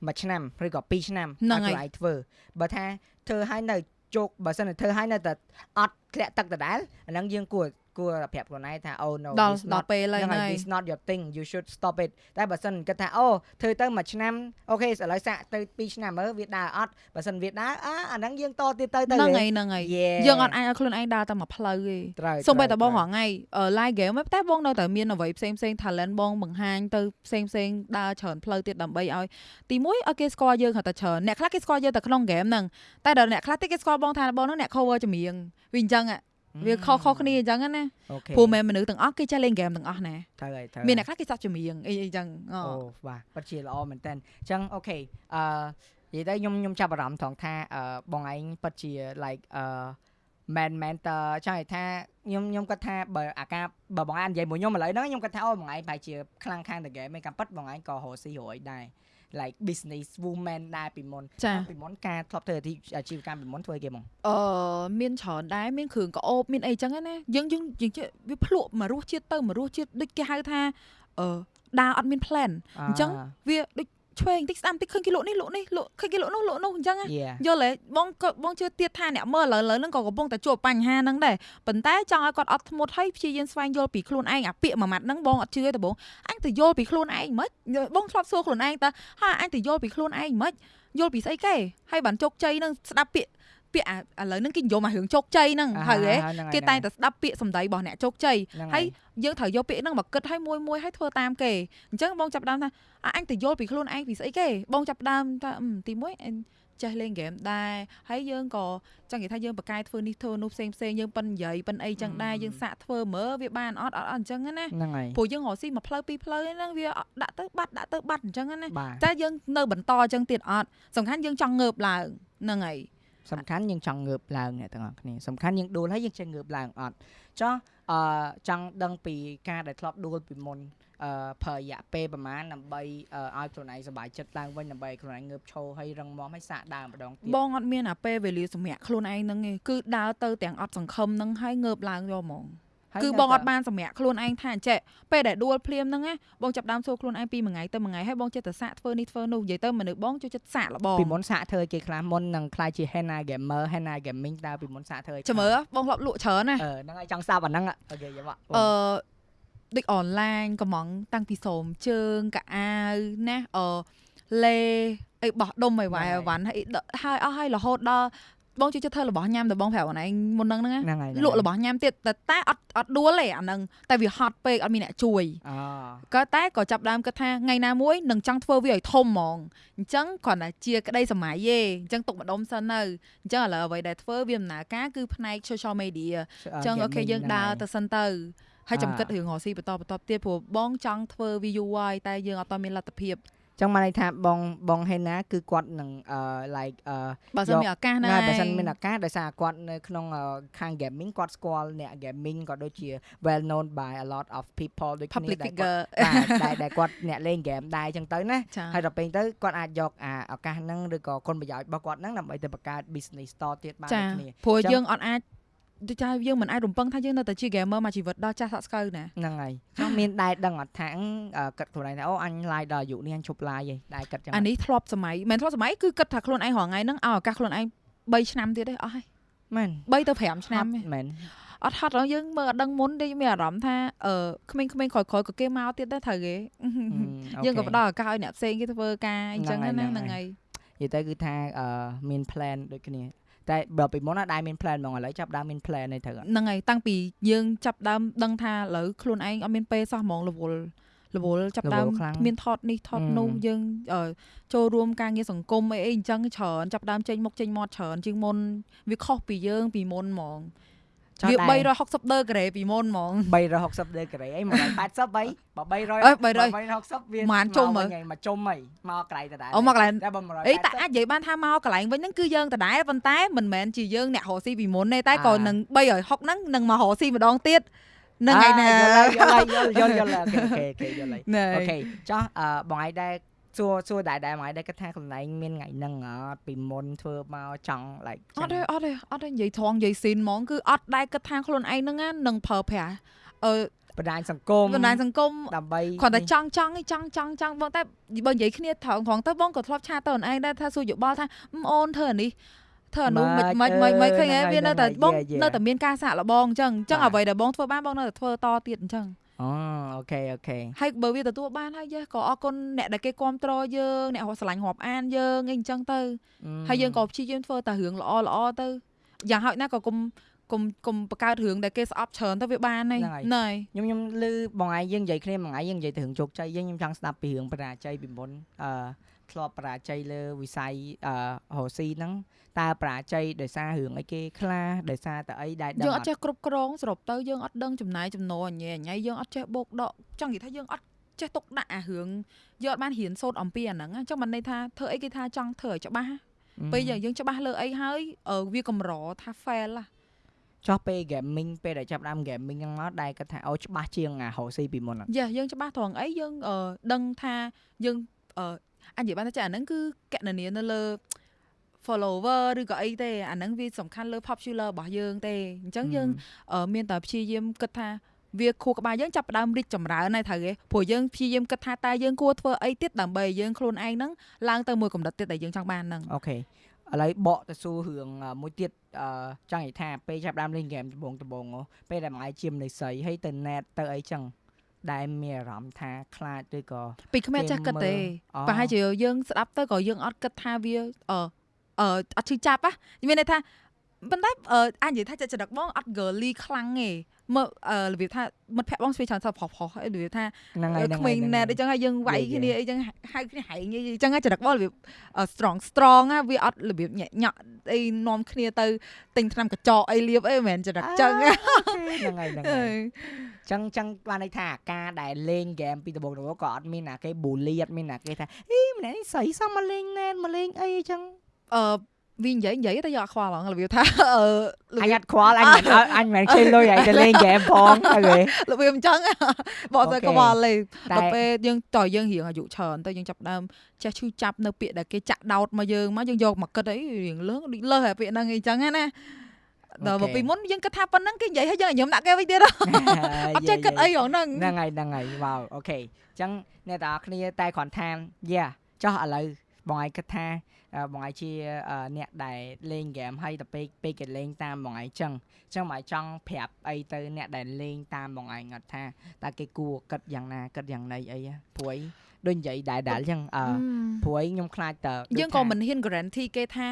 មួយឆ្នាំឬក៏2ឆ្នាំហ្នឹងហើយឲ្យធ្វើបើថាធ្វើឲ្យនៅជោគបើសិនតែធ្វើឲ្យនៅតែអត់ធ្លាក់ទឹកដដែលអាហ្នឹងយើងគួរ គួរប្រាប់ខ្លួនឯងថា oh no ដល់ this ដល់ not ពេលហើយហ្នឹងហើយហើយ this not your thing you should stop it តែបើសិនគិតថាអូធ្វើទៅមួយឆ្នាំអូខេឥឡូវសាក់ទៅ2ឆ្នាំមើលវាដើរអត់បើសិនវាដើរអាអាហ្នឹងយើងតទៀតទៅទៅហ្នឹងហើយហ្នឹងហើយ Yeah យើងអត់អាចឲ្យខ្លួនឯងដើរតែមួយផ្លូវទេត្រូវសូម្បីតែត្រូវបងរងថ្ងៃ live game តែបងនៅតែមានអ្វីផ្សេងផ្សេង talent បងបង្ហាញទៅផ្សេងផ្សេងដើរច្រើនផ្លូវទៀតដើម្បីឲ្យទីមួយឲ្យគេស្គាល់យើងគាត់តែច្រើនអ្នកខ្លះគេស្គាល់យើងតែក្នុង game ហ្នឹងតែដល់អ្នកខ្លះទៀតគេស្គាល់បងថាបងហ្នឹងអ្នក cover ចម្រៀងវាអញ្ចឹង វាខុសខុសគ្នាអញ្ចឹងណាអូខេព្រោះមែនមនុស្សទាំងអស់គេចេះលេង game ទាំងអស់ណាត្រូវហើយត្រូវមានអ្នកខ្លះគេសាប់ចម្រៀងអីអីចឹងអូអូបាទពិតជាល្អមែនតើអញ្ចឹងអូខេអឺនិយាយទៅខ្ញុំខ្ញុំចាប់អារម្មណ៍ត្រង់ថាអឺបងឯងពិតជា like អឺ man mentor ចង់និយាយថាខ្ញុំខ្ញុំគាត់ថាបើអាការបើបងឯងនិយាយមួយខ្ញុំឥឡូវហ្នឹងខ្ញុំគាត់ថាអូបងឯងប្រហែលជាខ្លាំងខាងតែ game ឯងការពិតបងឯងក៏រកស៊ីរួយដែរ like business woman ដែរពីមុនចាពីមុនការធ្លាប់ធ្វើអាជីវកម្មពីមុនធ្វើគេហ្មងអឺមានច្រើនដែរមានគ្រឿងកោបមានអីចឹងណាយើងយើងយើងចេះវាភ្លក់មករសជាតិទៅមករសជាតិដូចគេហៅថាអឺដើរអត់មាន plan អញ្ចឹងវាដូច ឆ្វេងតិចស្ដាំតិចឃើញគេលក់នេះលក់នេះលក់ឃើញគេលក់នោះលក់នោះអញ្ចឹងណា Yeah យល់ទេបងក៏បងជឿទៀតថាអ្នកមើលឥឡូវឥឡូវហ្នឹងក៏កំពុងតែជួបបញ្ហាហ្នឹងដែរប៉ុន្តែចង់ឲ្យគាត់អត់ធ្មត់ហើយព្យាយាមស្វែងយល់ពីខ្លួនឯងអាពាក្យមួយម៉ាត់ហ្នឹងបងអត់ជឿទេបងអញទៅយល់ពីខ្លួនឯងមិនបងធ្លាប់សួរខ្លួនឯងតើហើយអញទៅយល់ពីខ្លួនឯងមិនយល់ពីស្អីគេហើយបានជោគជ័យហ្នឹងស្ដាប់ពាក្យ ពាក្យឥឡូវហ្នឹងគេនិយមអារឿងជោគជ័យហ្នឹងហើយហ៎គេតែងតែស្ដាប់ពាក្យសម្ដីរបស់អ្នកជោគជ័យហើយយើងត្រូវយកពាក្យហ្នឹងមកគិតឲ្យមួយមួយឲ្យធ្វើតាមគេអញ្ចឹងបងចាប់ផ្ដើមថាអញទៅយល់ពីខ្លួនឯងពីស្អីគេបងចាប់ផ្ដើមថាទីមួយអញចេះលេងហ្គេមដែរហើយយើងក៏ចង់និយាយថាយើងបកកែធ្វើនេះធ្វើនោះផ្សេងផ្សេងយើងប៉ិននិយាយប៉ិនអីចឹងដែរយើងសាក់ធ្វើមើលវាបានអត់អត់អត់អញ្ចឹងណាហ្នឹងហើយព្រោះយើងរកស៊ីមួយផ្លូវពីរផ្លូវហ្នឹងវាដាក់ទៅបាត់ដាក់ទៅបាត់អញ្ចឹងណាបាទតែយើងនៅបន្តអញ្ចឹងទៀតអត់សំខាន់យើងចង់ងើបឡើងហ្នឹងហើយ សំខាន់យើងចង់ងើបឡើងអ្នកទាំងអស់គ្នាសំខាន់យើងដួលហើយយើងចេះងើបឡើងអត់ចុះអឺចង់ដឹងពីការដែលធ្លាប់ដួលពីមុនអឺប្រើរយៈពេលប្រហែលដើម្បីឲ្យខ្លួនឯងសុបាយចិត្តឡើងវិញដើម្បីឲ្យខ្លួនឯងងើបឈរហើយរឹងមាំហើយសាកដើមម្ដងទៀតបងអត់មានអាពេលវេលាសម្រាប់ខ្លួនឯងហ្នឹងទេគឺដើរទៅទាំងអត់សង្ឃឹមហ្នឹងហើយងើបឡើងយកហ្មងហើយ គឺនៅបងអត់តែបានសម្រាប់ខ្លួនឯងថាអញ្ចេះពេលដែលដួលភ្លាមហ្នឹងណាបងចាប់ដើមសួរខ្លួនឯងពីមួយថ្ងៃទៅមួយថ្ងៃហើយបងចិត្តទៅសាកធ្វើនេះធ្វើនោះនិយាយទៅមនុស្សបងចូលចិត្តសាកល្បងពីមុនសាកធ្វើឲ្យគេខ្លះមុននឹងខ្លាយជា Henna gamer Henna gaming តើពីមុនសាកធ្វើឲ្យចាំមើលបងធ្លាប់លក់ច្រើនណាអឺហ្នឹងហើយចង់ស្ដាប់អាហ្នឹងអូខេយកមកអឺដូចអនឡាញកំងតាំងពីសូមជើងកៅអាវណាអឺលេអីបោះដុំអីវ៉ៃវ៉ាន់ហើយដកហើយអស់ហើយរហូតដល់ បងជួយចិត្តធ្វើរបស់ញ៉ាំតែបងប្រាប់ខ្លួនឯងមុនហ្នឹងហ្នឹងណាហ្នឹងហើយលក់របស់ញ៉ាំទៀតតែតែអត់អត់ដួលទេអាហ្នឹងតែវាហត់ពេកអត់មានអ្នកជួយអូក៏តែក៏ចាប់ដើមគិតថាថ្ងៃណាមួយនឹងចង់ធ្វើវាឲ្យធំហ្មងអញ្ចឹងគ្រាន់តែជាក្តីសម័យទេអញ្ចឹងទុកម្ដុំសិននៅអញ្ចឹងឥឡូវអ្វីដែលធ្វើវាដំណើរការគឺផ្នែក social media អញ្ចឹងអូខេយើងដើរទៅសិនទៅហើយចាំគិតរឿងរកស៊ីបន្តបន្តទៀតព្រោះបងចង់ធ្វើវាយូរហើយតែយើងអត់តមានលទ្ធភាព ចឹងមកន័យថាបងបងហេណាគឺគាត់នឹងអឺ like អឺបើសិនយកមានឱកាសហ្នឹងណាហើយបើសិនមានឱកាសដោយសារគាត់នៅក្នុងអឺខាង gaming គាត់ស្គាល់អ្នក gaming ក៏ដូចជា well known by a lot of people ដូចគ្នា public ដែលគាត់ figure បាទដែលដែលគាត់អ្នកលេង game ដែរអញ្ចឹងទៅណាចាហើយដល់ពេលទៅគាត់អាចយកអាឱកាសហ្នឹងឬក៏គុណប្រយោជន៍របស់គាត់ហ្នឹងដើម្បីទៅបង្កើត business store ទៀតបានចាដូចគ្នាព្រោះចឹងយើងអត់អាច ដូចថាយើងមិនអាចរំពឹងថាយើងនៅតែជា gamer មួយជីវិតដល់ចាស់សាក់ស្កូវណាហ្នឹងហើយចង់មានដែរដឹងអត់ថាអឺគិតខ្លួនឯងថាអូអញ live ដល់អាយុនេះអញឈប់ live ឯងដែរគិតចឹងអានេះធ្លាប់សម័យមិនធ្លាប់សម័យគឺគិតថាខ្លួនឯងរងថ្ងៃហ្នឹងឲ្យឱកាសខ្លួនឯង3ឆ្នាំទៀតទេអស់ហើយមែន3ទៅ5ឆ្នាំទេមែនអត់ហត់ដល់យើងមើលអត់ដឹងមុនទេមានអារម្មណ៍ថាអឺក្មេងៗក្រោយៗក៏គេមកទៀតដែរត្រូវគេយើងក៏ផ្ដល់ឱកាសឲ្យអ្នកផ្សេងគេធ្វើការអញ្ចឹងហ្នឹងណាហើយហ្នឹងហើយនិយាយទៅគឺថាអឺមាន plan ដូចគ្នា តែបើពីមុនណាដែរមាន plan ហ្មងឥឡូវចាប់ដើមមាន plan ឯងត្រូវអត់ហ្នឹងហើយតាំងពីយើងចាប់ដើមដឹងថាឥឡូវខ្លួនឯងអត់មានពេលសោះហ្មងរវល់រវល់ចាប់ដើមរវល់ខ្លាំងមានថតនេះថតអឺនោះយើងអឺចូលរួមការងារសង្គមអីអីអញ្ចឹងច្រើនចាប់ដើមចេញមុខចេញមាត់ច្រើនជាងមុនវាខុសពីយើងពីមុនហ្មងចោះ វាដែរ360ដឺក្រេពីមុនហ្មង360ដឺក្រេអី180អីបើ300អើ300 360វាម៉ានជុំមើលវិញមកជុំហីមកក្រៃដដែលអូមកកន្លែងតែបើ180អីតែអាចនិយាយបានថាមកកន្លែងវិញហ្នឹងគឺយើងដដែលប៉ុន្តែមិនមែនជាយើងអ្នករកស៊ីពីមុនទេតែក៏អានឹង360ហ្នឹងនឹងមករកស៊ីម្ដងទៀតនឹងឯណាយល់ហើយយល់ហើយយល់យល់យល់អូខេអូខេយល់ហើយណែអូខេចោះអឺបងឯងដែរ សួរសួរដែរដែរបងឯងដែរគិតថាកន្លែងមានថ្ងៃហ្នឹងអត់ពីមុនធ្វើមកចង់ like អត់ទេអត់ទេអត់ទេនិយាយត្រង់និយាយស៊ីនហ្មងគឺអត់ដែរគិតថាខ្លួនឯងហ្នឹងណានឹងប្រើប្រាស់អឺបណ្ដាញសង្គមបណ្ដាញសង្គមដើម្បីគ្រាន់តែចង់ចង់ឯងចង់ចង់ចង់បងតែបើនិយាយគ្នាត្រង់ត្រង់ទៅបងក៏ធ្លាប់ឆាតទៅអូនឯងដែរថាសួរយោបល់ថាអឺអូនធ្វើអានេះធ្វើអានោះមិនមិនមិនមិនឃើញទេវានៅតែបងនៅតែមានការសាក់លបងអញ្ចឹងអញ្ចឹងអ្វីដែលបងធ្វើបានបងនៅតែធ្វើតទៀតអញ្ចឹង អូអូខេអូខេហើយបើវាទទួលបានហើយយេក៏អរគុណអ្នកដែលគេគ្រប់គ្រងយើងអ្នកស្រឡាញ់រាប់អានយើងអីអញ្ចឹងទៅហើយយើងក៏ព្យាយាមធ្វើតែរឿងល្អល្អទៅយ៉ាងហោចណាស់ក៏គុំគុំគុំបង្កើតរឿងដែលគេស្អប់ច្រើនទៅវាបានហើយណែខ្ញុំខ្ញុំឮបងឯងយើងនិយាយគ្នាមួយថ្ងៃយើងនិយាយទៅរឿងជោគជ័យយើងខ្ញុំចង់ស្ដាប់ពីរឿងបរាជ័យពីមុនអឺ ធ្លាប់បរាជ័យលើវិស័យអឺរស់ស៊ីហ្នឹងតើបរាជ័យដោយសាររឿងអីគេខ្លះដោយសារតែអីដែលដឹងយើងអអត់ត់ចេះគ្រប់គ្រងសរុបទៅយើងអត់ដឹងចំណាយចំណូលអញ្ញេអញ្ញៃយើងអត់ចេះបោកដកចង់និយាយថាយើងអត់ចេះទុកដាក់អារឿងយើងអត់បានរៀនសូត្រអំពីអាហ្នឹងអញ្ចឹងមិនន័យថាធ្វើអីគេថាចង់ធ្វើឲ្យច្បាស់ពេលយើងយើងច្បាស់លើអីហើយអឺវាកម្រថា fail ឡាចោះពេល gaming ពេលដែលចាប់ផ្ដើម gaming ហ្នឹងមកដែលគាត់ថាអូច្បាស់ជាងអារស់ស៊ីពីមុនអត់យេយើងច្បាស់ត្រង់អីយើងអឺដឹងថាយើង អឺអញនិយាយបានថាចាអាហ្នឹងគឺកណនានៅលើ follower ឬក៏អីទេអាហ្នឹងវាសំខាន់លើ popular របស់យើងទេអញ្ចឹងយើងអឺមានតែព្យាយាមគិតថាវាខួរក្បាលយើងចាប់ផ្ដើមរីកចម្រើនហើយត្រូវទេព្រោះយើងព្យាយាមគិតថាតើយើងគួរធ្វើអីទៀតដើម្បីឲ្យយើងខ្លួនឯងហ្នឹងឡើងទៅមួយកម្រិតទៀតដែលយើងចង់បានហ្នឹងអូខេឥឡូវបកទៅសួររឿងអឺមួយទៀតអឺចង់និយាយថាពេលចាប់ផ្ដើមលេង game ដំបូងដំបូងហ៎ពេលដែលមកជាមនៃស្រីហើយទៅ net ទៅអីចឹង ដែលមានអារម្មណ៍ថាខ្លាចឬក៏ពីក្មេងចេះគិតទេអូប្រហែលជាយើងស្ដាប់ទៅក៏យើងអត់គិតថាវាអឺអឺអត់ឈឺចាប់ហ៎មានន័យថា ប៉ុន្តែអឺអាចនិយាយថាចិត្តចរិតបងអត់ girly ខ្លាំងទេមើលអឺរបៀបថាមិត្តភក្តិបងស្វែងច្រើនសោះប្រុសប្រុសហើយរបៀបថាហ្នឹងហើយហ្នឹងក្មេងហើយណែតអញ្ចឹងហើយយើងវាយយេយេគ្នាអីចឹងហៅគ្នាហែងអីចឹងហើយចរិតបងរបៀបអឺ strong strong ណាវាអត់របៀបញាក់ញាក់អីនាំគ្នាទៅទិញថ្នាំកញ្ចក់អីលាបអីមិនមែនចរិតចឹងណាហ្នឹងហើយហ្នឹងហើយចឹងចឹងបានន័យថាអាការដែលលេងហ្គេមពីដំបូងដំបូងក៏អត់មានណាគេប៊ូលីអត់មានណាគេថាអីម្នាក់នេះស្រីសមមកលេងណែនមកលេងអីចឹងអឺ វានិយាយនិយាយតែយកអត់ខ្វល់ហ្មងរបៀបថាអឺអញអត់ខ្វល់អញមិនអត់អញមិនខ្ជិលលុយឲ្យទៅលេងហ្គេមផងអូខេរបៀបអញ្ចឹងបងទៅអូខេខ្វល់លេតែដល់ពេលយើងតើយើងរៀងអាយុច្រើនទៅយើងចាប់ផ្ដើមចេះឈឺចាប់នៅពាក្យដែលគេចាក់ដោតមកយើងមកយើងយកមកគិតអីរៀងលើងដូចលើសហើយពាក្យហ្នឹងអីចឹងណាដល់មកពីមុនយើងគិតថាប៉ុណ្ណឹងគេនិយាយឲ្យយើងញញឹមដាក់គេវិញទៀតហ៎អត់ចេះគិតអីហ្មងហ្នឹងហ្នឹងហើយហ្នឹងហើយវ៉ាវអូខេអញ្ចឹងអ្នកទាំងអស់គ្នាតែគ្រាន់ថាយ៉ាចោះឥឡូវបងឯងគិតថាអឺ បងឯងជាអឺអ្នកដែលលេងហ្គេមហើយទៅពេលពេលគេលេងតាមបងឯងអញ្ចឹងអញ្ចឹងបងឯងចង់ប្រាប់អីទៅអ្នកដែលលេងតាមបងឯងអត់ថាតើគេគួរគិតយ៉ាងណាគិតយ៉ាងណីអីហ៎ព្រួយដូចនិយាយដែរដែរអញ្ចឹងអឺព្រួយខ្ញុំខ្លាចតើដូចយើងក៏ថាមិនហ៊ាន guarantee គេថា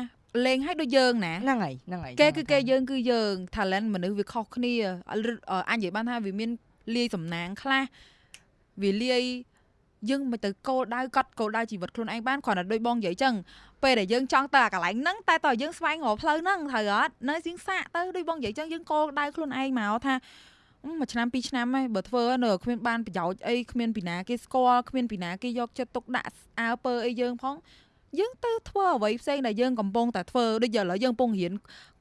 លេងឲ្យដូចយើងណាហ្នឹងហើយហ្នឹងហើយគេគឺគេយើងគឺយើង talent មនុស្សវាខុសគ្នាឬអញនិយាយបានថាវាមានលាយសំណាងខ្លះវាលាយ យើងមិនទៅគោលដៅកត់គោលដៅជីវិតខ្លួនឯងបានគ្រាន់តែដូចបងនិយាយចឹងពេលដែលយើងចង់ទៅអាកន្លែងហ្នឹងតែតើយើងស្វែងរកផ្លូវហ្នឹងត្រូវអត់នៅជាងសាកទៅដូចបងនិយាយចឹងយើងគោលដៅខ្លួនឯងមកថាអឺមួយឆ្នាំពីរឆ្នាំហើយបើធ្វើនៅគ្មានបានប្រយោជន៍អីគ្មានពីណាគេស្គាល់គ្មានពីណាគេយកចិត្តទុកដាក់អើពើអីយើងផង យើងទៅធ្វើអ្វីផ្សេងដែលយើងកំពុងតែធ្វើដូចឥឡូវយើងកំពុងរៀន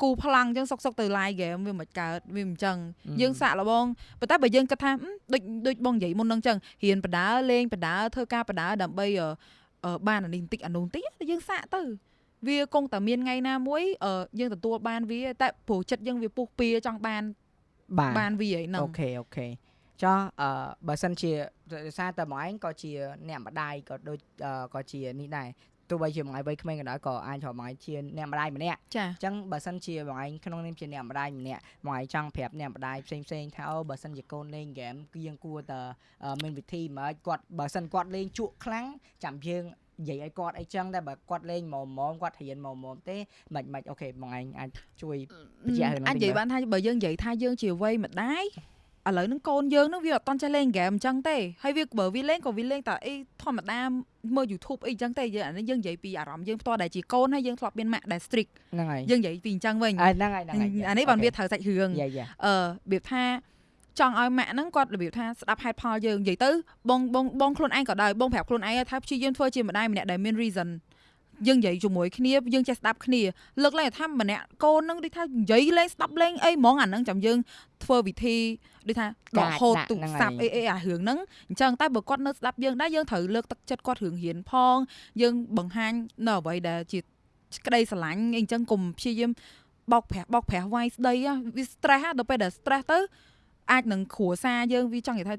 គូផ្លាំងអញ្ចឹងសុកសុកទៅ live game វាមិនកើតវាមិនអញ្ចឹងយើងសាក់លបងប៉ុន្តែបើយើងគិតថាដូចដូចបងនិយាយមុនហ្នឹងអញ្ចឹងរៀនបដាលេងបដាធ្វើការបដាដើម្បីបានអានេះបន្តិចអានោះបន្តិចយើងសាក់ទៅវាគង់តែមានថ្ងៃណាមួយយើងទទួលបានវាតែព្រោះចិត្តយើងវាពុះពៀចង់បានបានវាហ្នឹងអូខេ okay ចុះអឺបើសិនជាដោយសារតែបងឯងក៏ជាអ្នកម្ដាយក៏ដូចក៏ជានេះដែរទោះ បីជាបងឯងវ័យក្មេងក៏ដោយក៏អាចត្រូវបងឯងជាអ្នកម្ដាយម្នាក់ចាអញ្ចឹងបើសិនជាបងឯងក្នុងនាមជាអ្នកម្ដាយម្នាក់បងឯងចង់ប្រាប់អ្នកម្ដាយផ្សេងផ្សេងថាអូបើសិនជាកូនលេងហ្គេមគឺយើងគួរតែមានវិធីមកគាត់បើសិនគាត់លេងជក់ខ្លាំងចាំយើងនិយាយឲ្យគាត់អីចឹងតែបើគាត់លេងម៉មម៉មគាត់រៀនម៉មម៉មទេមិនមិនអូខេបងឯងអាចជួយបញ្ជាក់រឿងនេះអាចនិយាយបានថាបើយើងនិយាយថាយើងជាវ័យម្ដាយ ឥឡូវនឹងកូនយើងនឹងវាអត់តន់ចេះលេងហ្គេមអញ្ចឹងទេហើយវាបើវាលេងក៏វាលេងតែអីធម្មតាមើល YouTube អីអញ្ចឹងទេយើងអានេះយើងនិយាយពីអារម្មណ៍យើងផ្ទាល់ដែលជាកូនហើយយើងធ្លាប់មានម៉ាក់ដែល strict ហ្នឹងហើយយើងនិយាយពីអញ្ចឹងវិញហ្នឹងហើយហ្នឹងហើយអានេះបានវាត្រូវសាច់រឿងអឺរបៀបថាចង់ឲ្យម៉ាក់ហ្នឹងគាត់របៀបថាស្ដាប់ហេតុផលយើងនិយាយទៅបងបងបងខ្លួនឯងក៏ដោយបងប្រាប់ខ្លួនឯងថាព្យាយាមធ្វើជាម្ដាយម្នាក់ដែលមាន reason យើងនិយាយជាមួយគ្នាយើងចេះស្ដាប់គ្នាលើកឡើងថាម្នាក់កូននឹងដូចថានិយាយលេងស្ដាប់លេងអីហ្មងអាហ្នឹងចាំយើងធ្វើវិធីដូចថាដកហូតទូរស័ព្ទអីអីអារឿងហ្នឹងអញ្ចឹងតែបើគាត់នៅស្ដាប់យើងដែរយើងត្រូវលើកទឹកចិត្តគាត់រឿងរៀនផង យើងបង្ហាញនៅអ្វីដែលជាក្តីស្រឡាញ់អីអញ្ចឹងកុំព្យាយាមបោកប្រាស់បោកប្រាស់វាយស្ដីវា stress ដល់ពេលដែល stress ទៅអាចនឹងគ្រួសារយើងវាចង់និយាយថា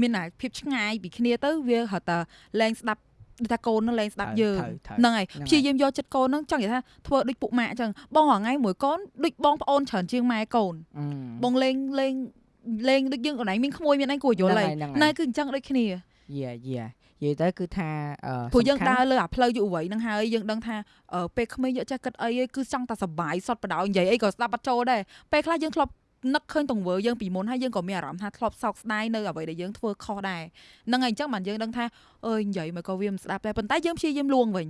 មានភាពឆ្ងាយពីគ្នាទៅវាហៅតែលែងស្ដាប់ ដូចថាកូននឹងលែងស្ដាប់យើងហ្នឹងហើយព្យាយាមយកចិត្តកូននឹងចង់និយាយថាធ្វើដូចពុកម៉ាក់អញ្ចឹងបងរងៃមួយកូនដូចបងប្អូនច្រើនជាងម៉ែកូនបងលេងលេងលេងដូចយើងកន្លែងមានក្មួយមានអីគួរយល់ហើយណែគឺអញ្ចឹងដូចគ្នាយេយេនិយាយទៅគឺថាព្រោះយើងដើរលើអាផ្លូវយុវវ័យហ្នឹងហើយយើងដឹងថាពេលក្មេងយកចេះគិតអីគឺចង់តែសុបាយសតបដ ாய் និយាយអីក៏ស្ដាប់បាត់ចូលដែរពេលខ្លះយើងធ្លាប់ នឹកឃើញទង្វើយើងពីមុនហើយយើងក៏មានអារម្មណ៍ថាធ្លាប់សោកស្ដាយនៅអ្វីដែលយើងធ្វើខុសដែរហ្នឹងហើយអញ្ចឹងបានយើងដឹងថាអើយនិយាយមកក៏វាមិនស្ដាប់ដែរប៉ុន្តែយើងព្យាយាមលួងវិញ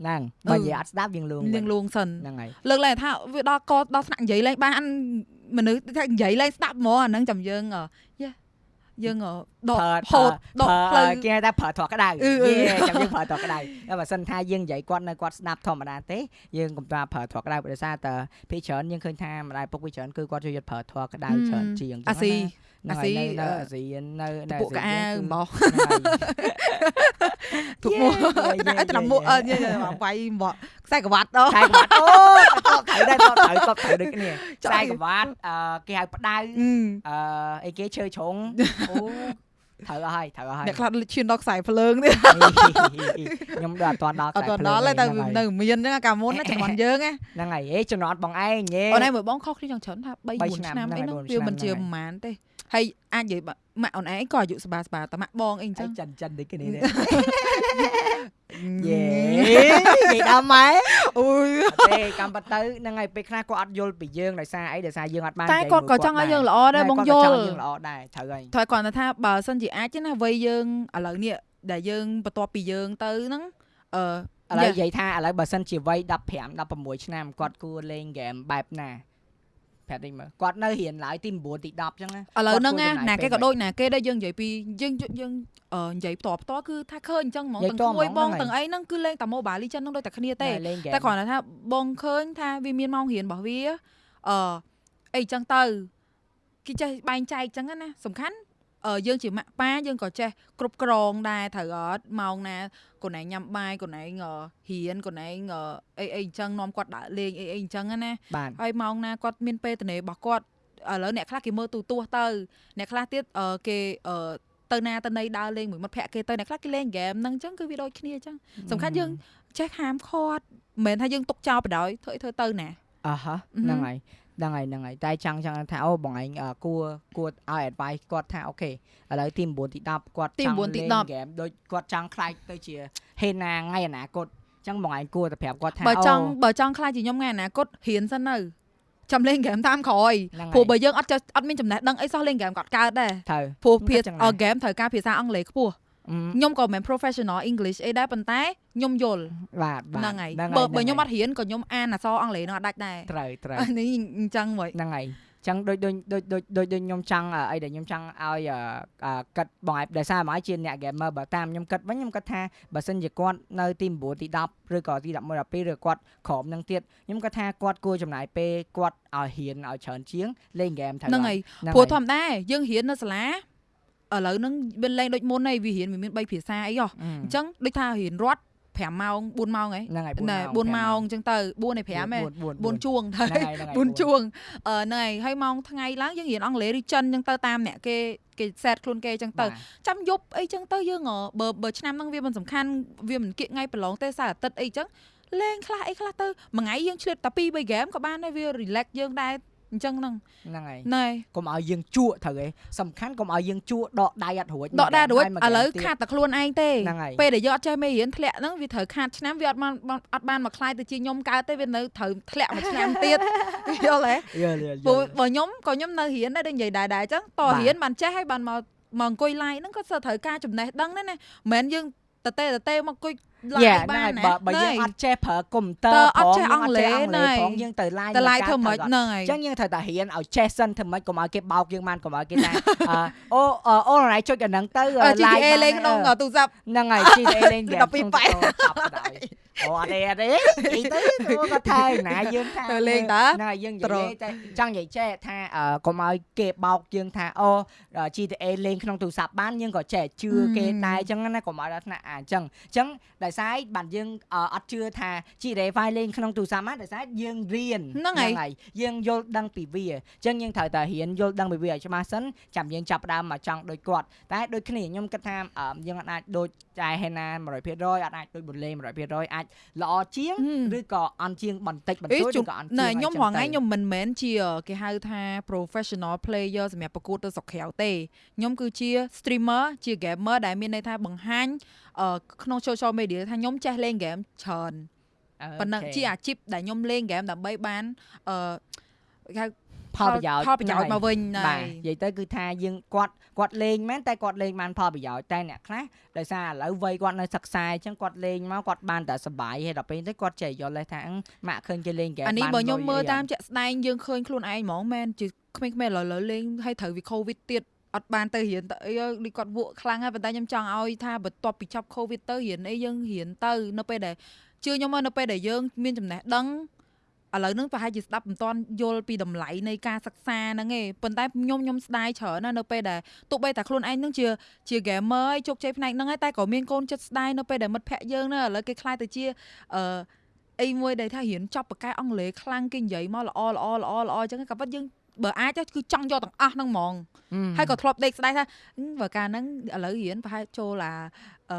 ហ្នឹងបើនិយាយអត់ស្ដាប់យើងលួងយើងលួងសិនហ្នឹងហើយលើកឡើងថាវាដល់កដល់ថ្នាក់និយាយឡើងបានមនុស្សថានិយាយឡើងស្ដាប់ហ្មងអាហ្នឹងចាំយើងយ៉ា យើងដកហូតដកផ្លូវគេថាប្រើត្រកក្តៅយេចាំយើងប្រើត្រកក្តៅតែបើសិនថាយើងនិយាយគាត់នៅគាត់ស្ដាប់ធម្មតាទេយើងកុំថាប្រើត្រកក្តៅដោយសារតែភាគច្រើនយើងឃើញថាម្ដាយពុកវាច្រើនគឺគាត់ជួយយកប្រើត្រកក្តៅច្រើនជាងអាស៊ីអាស៊ីនៅអាស៊ីនៅនៅពួកកៅបោះទុកមកតែតែមកអឺវាយមក ខ្សែក្រវ៉ាត់អូខ្សែក្រវ៉ាត់អូតបត្រូវដែរតបត្រូវតបត្រូវដូចគ្នាខ្សែក្រវ៉ាត់អឺគេហៅផ្ដៅអឺអីគេឈើជ្រុងអូត្រូវអស់ហើយត្រូវអស់ហើយអ្នកខ្លះឈានដល់ខ្សែភ្លើងទៀតខ្ញុំដល់អត់ទាន់ដល់ខ្សែភ្លើងអត់ដល់ទេតែនៅមានហ្នឹងកាលមុនណាចំណន់យើងហ្នឹងហើយអេចំណន់បងឯងយេអូនឯងមើលបងខុសគ្នាចង់ច្រើនថា3 4ឆ្នាំអីហ្នឹងវាមិនជាប្រហែលទេ ហើយអាចនិយាយម៉ាក់អូនឯងក៏អាយុស្បាស្បាតែម៉ាក់បងអីអញ្ចឹងចិនចិនដូចគ្នានេះយេនិយាយដល់ម៉ែអូយទេកំបទៅហ្នឹងហើយពេលខ្លះគាត់អត់យល់ពីយើងដោយសារអីដោយសារយើងអត់បានតែគាត់ក៏ចង់ឲ្យយើងល្អដែរបងយល់យើងល្អដែរត្រូវហើយត្រូវគាត់ថាបើសិនជាអាចណាវ័យយើងឥឡូវនេះដែលយើងបន្ទាប់ពីយើងទៅហ្នឹងអឺឥឡូវនិយាយថាឥឡូវបើសិនជាវ័យ15 16ឆ្នាំគាត់គួរលេងហ្គេមបែបណា ប្រាប់តិចមើលគាត់នៅរៀនឡើយទី9ទី10អញ្ចឹងណាឥឡូវហ្នឹងណាគេក៏ដូចណាគេដែរយើងនិយាយពីយើងយើងនិយាយផ្ទាល់ផ្ទាល់គឺថាឃើញអញ្ចឹងហ្មងទាំងគួយបងទាំងអីហ្នឹងគឺលេងតែ Mobile Legends ហ្នឹងដូចតែគ្នាទេតែគ្រាន់តែថាបងឃើញថាវាមានម៉ោងរៀនរបស់វាអឺអីអញ្ចឹងទៅគេចេះបែងចែកអញ្ចឹងណាសំខាន់ យើងជាម៉ាក់ប៉ាយើងក៏ចេះគ្រប់គ្រងដែរត្រូវអត់ម៉ោងណាកូនឯងញ៉ាំបាយកូនឯងរៀនកូនឯងអីអីអញ្ចឹងនាំគាត់ដើរលេងអីអីអញ្ចឹងណាហើយម៉ោងណាគាត់មានពេលតនេរបស់គាត់ឥឡូវអ្នកខ្លះគេមើលទូទាស់ទៅអ្នកខ្លះទៀតគេទៅណាទៅណីដើរលេងមួយមិត្តភក្តិគេទៅអ្នកខ្លះគេលេងហ្គេមហ្នឹងអញ្ចឹងគឺវាដូចគ្នាអញ្ចឹងសំខាន់យើងចេះហាមឃាត់មិនមែនថាយើងទុកចោលបដ ாய் ធ្វើធ្វើទៅណាអះហ្នឹងហើយ ហ្នឹងហើយហ្នឹងហើយតែចង់ចង់ថាអូបងឯងគួរគួរឲ្យ advice គាត់ថាអូខេឥឡូវទី9ទី10គាត់ចង់លេងហ្គេមដូចគាត់ចង់ខ្លាចទៅជាហេណាថ្ងៃអនាគតចឹងបងឯងគួរតែប្រាប់គាត់ថាបើចង់បើចង់ខ្លាចជាខ្ញុំថ្ងៃអនាគតរៀនសិននៅចាំលេងហ្គេមតាមក្រោយព្រោះបើយើងអត់អត់មានចំណេះដឹងអីសោះលេងហ្គេមគាត់កើតដែរព្រោះភាសាហ្គេមត្រូវការភាសាអង់គ្លេសខ្ពស់ ខ្ញុំក៏មិន professional English អីដែរប៉ុន្តែខ្ញុំយល់បាទហ្នឹងហើយបើបើខ្ញុំអត់រៀនក៏ខ្ញុំអានអក្សរអង់គ្លេសនឹងអត់ដាច់ដែរត្រូវត្រូវនេះអញ្ចឹងហ្មងហ្នឹងហើយចឹងដូចដូចដូចដូចដូចដូចខ្ញុំចង់អីដែលខ្ញុំចង់ឲ្យគិតបងឯងដោយសារបងឯងជាអ្នក gamer បើតាមខ្ញុំគិតវិញខ្ញុំគិតថាបើសិនជាគាត់នៅទី9ទី10ឬក៏ទី11 12ឬគាត់ក្រោមនឹងទៀតខ្ញុំគិតថាគាត់គួរចំណាយពេលគាត់ឲ្យហ៊ានឲ្យច្រើនជាងលេងហ្គេមត្រូវហ្នឹងហើយព្រោះធម្មតាយើងរៀននៅសាលា ឥឡូវហ្នឹងវាលេងដូចមុនហើយវារៀនវាមាន3ភាសាអីហ៎អញ្ចឹងដូចថារៀនរត់5ម៉ោង4ម៉ោងហ៎ហ្នឹងហើយ4ម៉ោងអញ្ចឹងទៅ4នៃ5ហ៎4ជួងទៅ4ជួងអឺហ្នឹងហើយហើយម៉ោងថ្ងៃឡើងយើងរៀនអង់គ្លេសឬចិនអញ្ចឹងទៅតាមអ្នកគេគេសេតខ្លួនគេអញ្ចឹងទៅចាំយប់អីអញ្ចឹងទៅយើងបើបើឆ្នាំហ្នឹងវាមិនសំខាន់វាមិនគៀកថ្ងៃប្រឡងទេសៅអាទិត្យអីអញ្ចឹងលេងខ្លះអីខ្លះទៅមួយថ្ងៃយើងឆ្លៀតតែ2 3ហ្គេមក៏បានដែរវា relax យើងដែរ អញ្ចឹងហ្នឹងហ្នឹងហើយណែកុំឲ្យយើងជក់ត្រូវឯងសំខាន់កុំឲ្យយើងជក់ដកដៃអត់រួចដកដៃរួចឥឡូវខាតតែខ្លួនឯងទេពេលដែលយើងអត់ចេះមេរៀនធ្លាក់ហ្នឹងវាត្រូវខាតឆ្នាំវាអត់បានអត់បានមកខ្លាយទៅជាខ្ញុំកើតទេវានៅត្រូវធ្លាក់មួយឆ្នាំទៀតយល់ទេយល់យល់ព្រោះបើខ្ញុំក៏ខ្ញុំនៅរៀនដែរដូចនិយាយដែរដែរអញ្ចឹងតរៀនបានចេះហើយបានមកមកអង្គុយ live ហ្នឹងក៏សើត្រូវការចំណេះដឹងដែរណាមិនមែនយើង តេតេមកអង្គុយឡាយបានបើបើយើងអត់ចេះប្រើកុំព្យូទ័រផងអត់ចេះអង់គ្លេសផងយើងទៅឡាយទៅឡាយធ្វើមិនហ្នឹងហើយអញ្ចឹងយើងត្រូវតែរៀនឲ្យចេះសិនធ្វើមិនកុំឲ្យគេបោកយើងបានកុំឲ្យគេថាអូអូនរ៉ៃចុចអាហ្នឹងទៅឡាយលេងក្នុងទូរស័ព្ទហ្នឹងហើយ GTA លេងហ្គេម12ប៉ែ អូអត់ទេអត់ទេអីទៅក៏ថើណាយើងថាទៅលេងតើណាយើងនិយាយតែចង់និយាយចេះថាកុំឲ្យគេបោកយើងថាអូ GTA លេងក្នុងទូរស័ព្ទបានយើងក៏ចេះជឿគេដែរអញ្ចឹងណាកុំឲ្យដល់ថ្នាក់អាអញ្ចឹងអញ្ចឹងដោយសារបានយើងអត់ជឿថា GTA 5លេងក្នុងទូរស័ព្ទបានដោយសារយើងរៀនហ្នឹងហើយយើងយល់ដឹងពីវាអញ្ចឹងយើងត្រូវតែរៀនយល់ដឹងពីវាឲ្យច្បាស់សិនចាំយើងចាប់ដើមមកចង់ដូចគាត់តែដូចគ្នាខ្ញុំគិតថាយើងអាចដូចចែហេណា100%អត់អាចដូចបុលេ100%អាចល្អជាងឬក៏អន់ជាងបន្តិចបន្តួចឬក៏អន់ជាងខ្ញុំរងថ្ងៃខ្ញុំមិនមែនជាគេហៅថា professional player សម្រាប់ប្រកួតទៅស្រុកក្រៅទេខ្ញុំគឺជា streamer ជា gamer ដែលមានន័យថាបង្ហាញក្នុង social media ថាខ្ញុំចេះលេង game ច្រើនប៉ុណ្ណឹងជាអាជីពដែលខ្ញុំលេង game ដើម្បីបានអឺគេហៅ ផលប្រយោជន៍ផលប្រយោជន៍មកវិញបាទនិយាយទៅគឺថាយើងគាត់គាត់លេងមែនតែគាត់លេងបានផលប្រយោជន៍តែអ្នកខ្លះដោយសារឥឡូវវ័យគាត់នៅសិក្សាអញ្ចឹងគាត់លេងមកគាត់បានតែសុបាយហើយដល់ពេលទៅគាត់ចេះយល់ថាម៉ាក់ឃើញគេលេងហ្គេមបានអានេះបើខ្ញុំមើលតាមជាក់ស្ដែងយើងឃើញខ្លួនឯងហ្មងមែនជាក្មេងៗឥឡូវលេងហើយត្រូវវាកូវីដទៀតអត់បានទៅរៀនទៅអីដូចគាត់វក់ខ្លាំងហើយប៉ុន្តែខ្ញុំចង់ឲ្យថាបន្ទាប់ពីចាប់កូវីដទៅរៀនអីយើងរៀនទៅនៅពេលដែលជឿខ្ញុំមកនៅពេលដែលយើងមានចំណេះដឹង ឥឡូវហ្នឹងប្រហែលជាស្ដាប់មិនទាន់យល់ពីតម្លៃនៃការសិក្សាហ្នឹងឯងប៉ុន្តែខ្ញុំខ្ញុំស្ដាយច្រើនណាស់នៅពេលដែលទោះបីតែខ្លួនឯងហ្នឹងជាជា gamer ហើយជោគជ័យផ្នែកហ្នឹងហើយតែក៏មានកូនចិត្តស្ដាយនៅពេលដែលមិត្តភ័ក្ដិយើងហ្នឹងឥឡូវគេខ្លាយទៅជាអឺអីមួយដែលថារៀនចប់បកកែអង់គ្លេសខ្លាំងគេនិយាយមកល្អល្អល្អល្អអញ្ចឹងក៏ប៉ុតយើងបើអាចគឺចង់យកទាំងអស់ហ្នឹងហ្មងហើយក៏ធ្លាប់ដេកស្ដាយថាបើកាលហ្នឹងឥឡូវរៀនប្រហែលចូលអាអឺ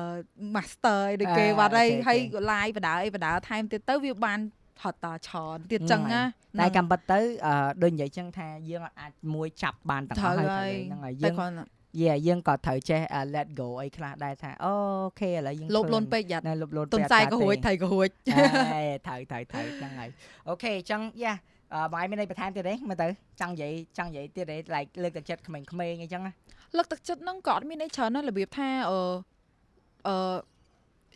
master អីដូចគេបាត់ហើយហើយ live បដាអីបដាថែមទៀតទៅវាបាន ហត់តច្រើនទៀតចឹងណាតែកំបិតទៅដូចនិយាយចឹងថាយើងអាចមួយចាប់បានទាំងអស់ហើយហ្នឹងហើយយើងយេយើងក៏ត្រូវចេះ let go អីខ្លះដែរថាអូខេឥឡូវយើងលុបលុនពេកយ៉ាត់លុបលុនទុនខ្សែក៏រួចថៃក៏រួចត្រូវត្រូវត្រូវហ្នឹងហើយអូខេអញ្ចឹងយ៉ាបងឯងមានអីបន្ថែមទៀតទេមើលទៅចង់និយាយចង់និយាយទៀតទេ like លើកទឹកចិត្តក្មេងៗអីចឹងណាលើកទឹកចិត្តហ្នឹងក៏អត់មានអីច្រើនណារបៀបថាអឺអឺ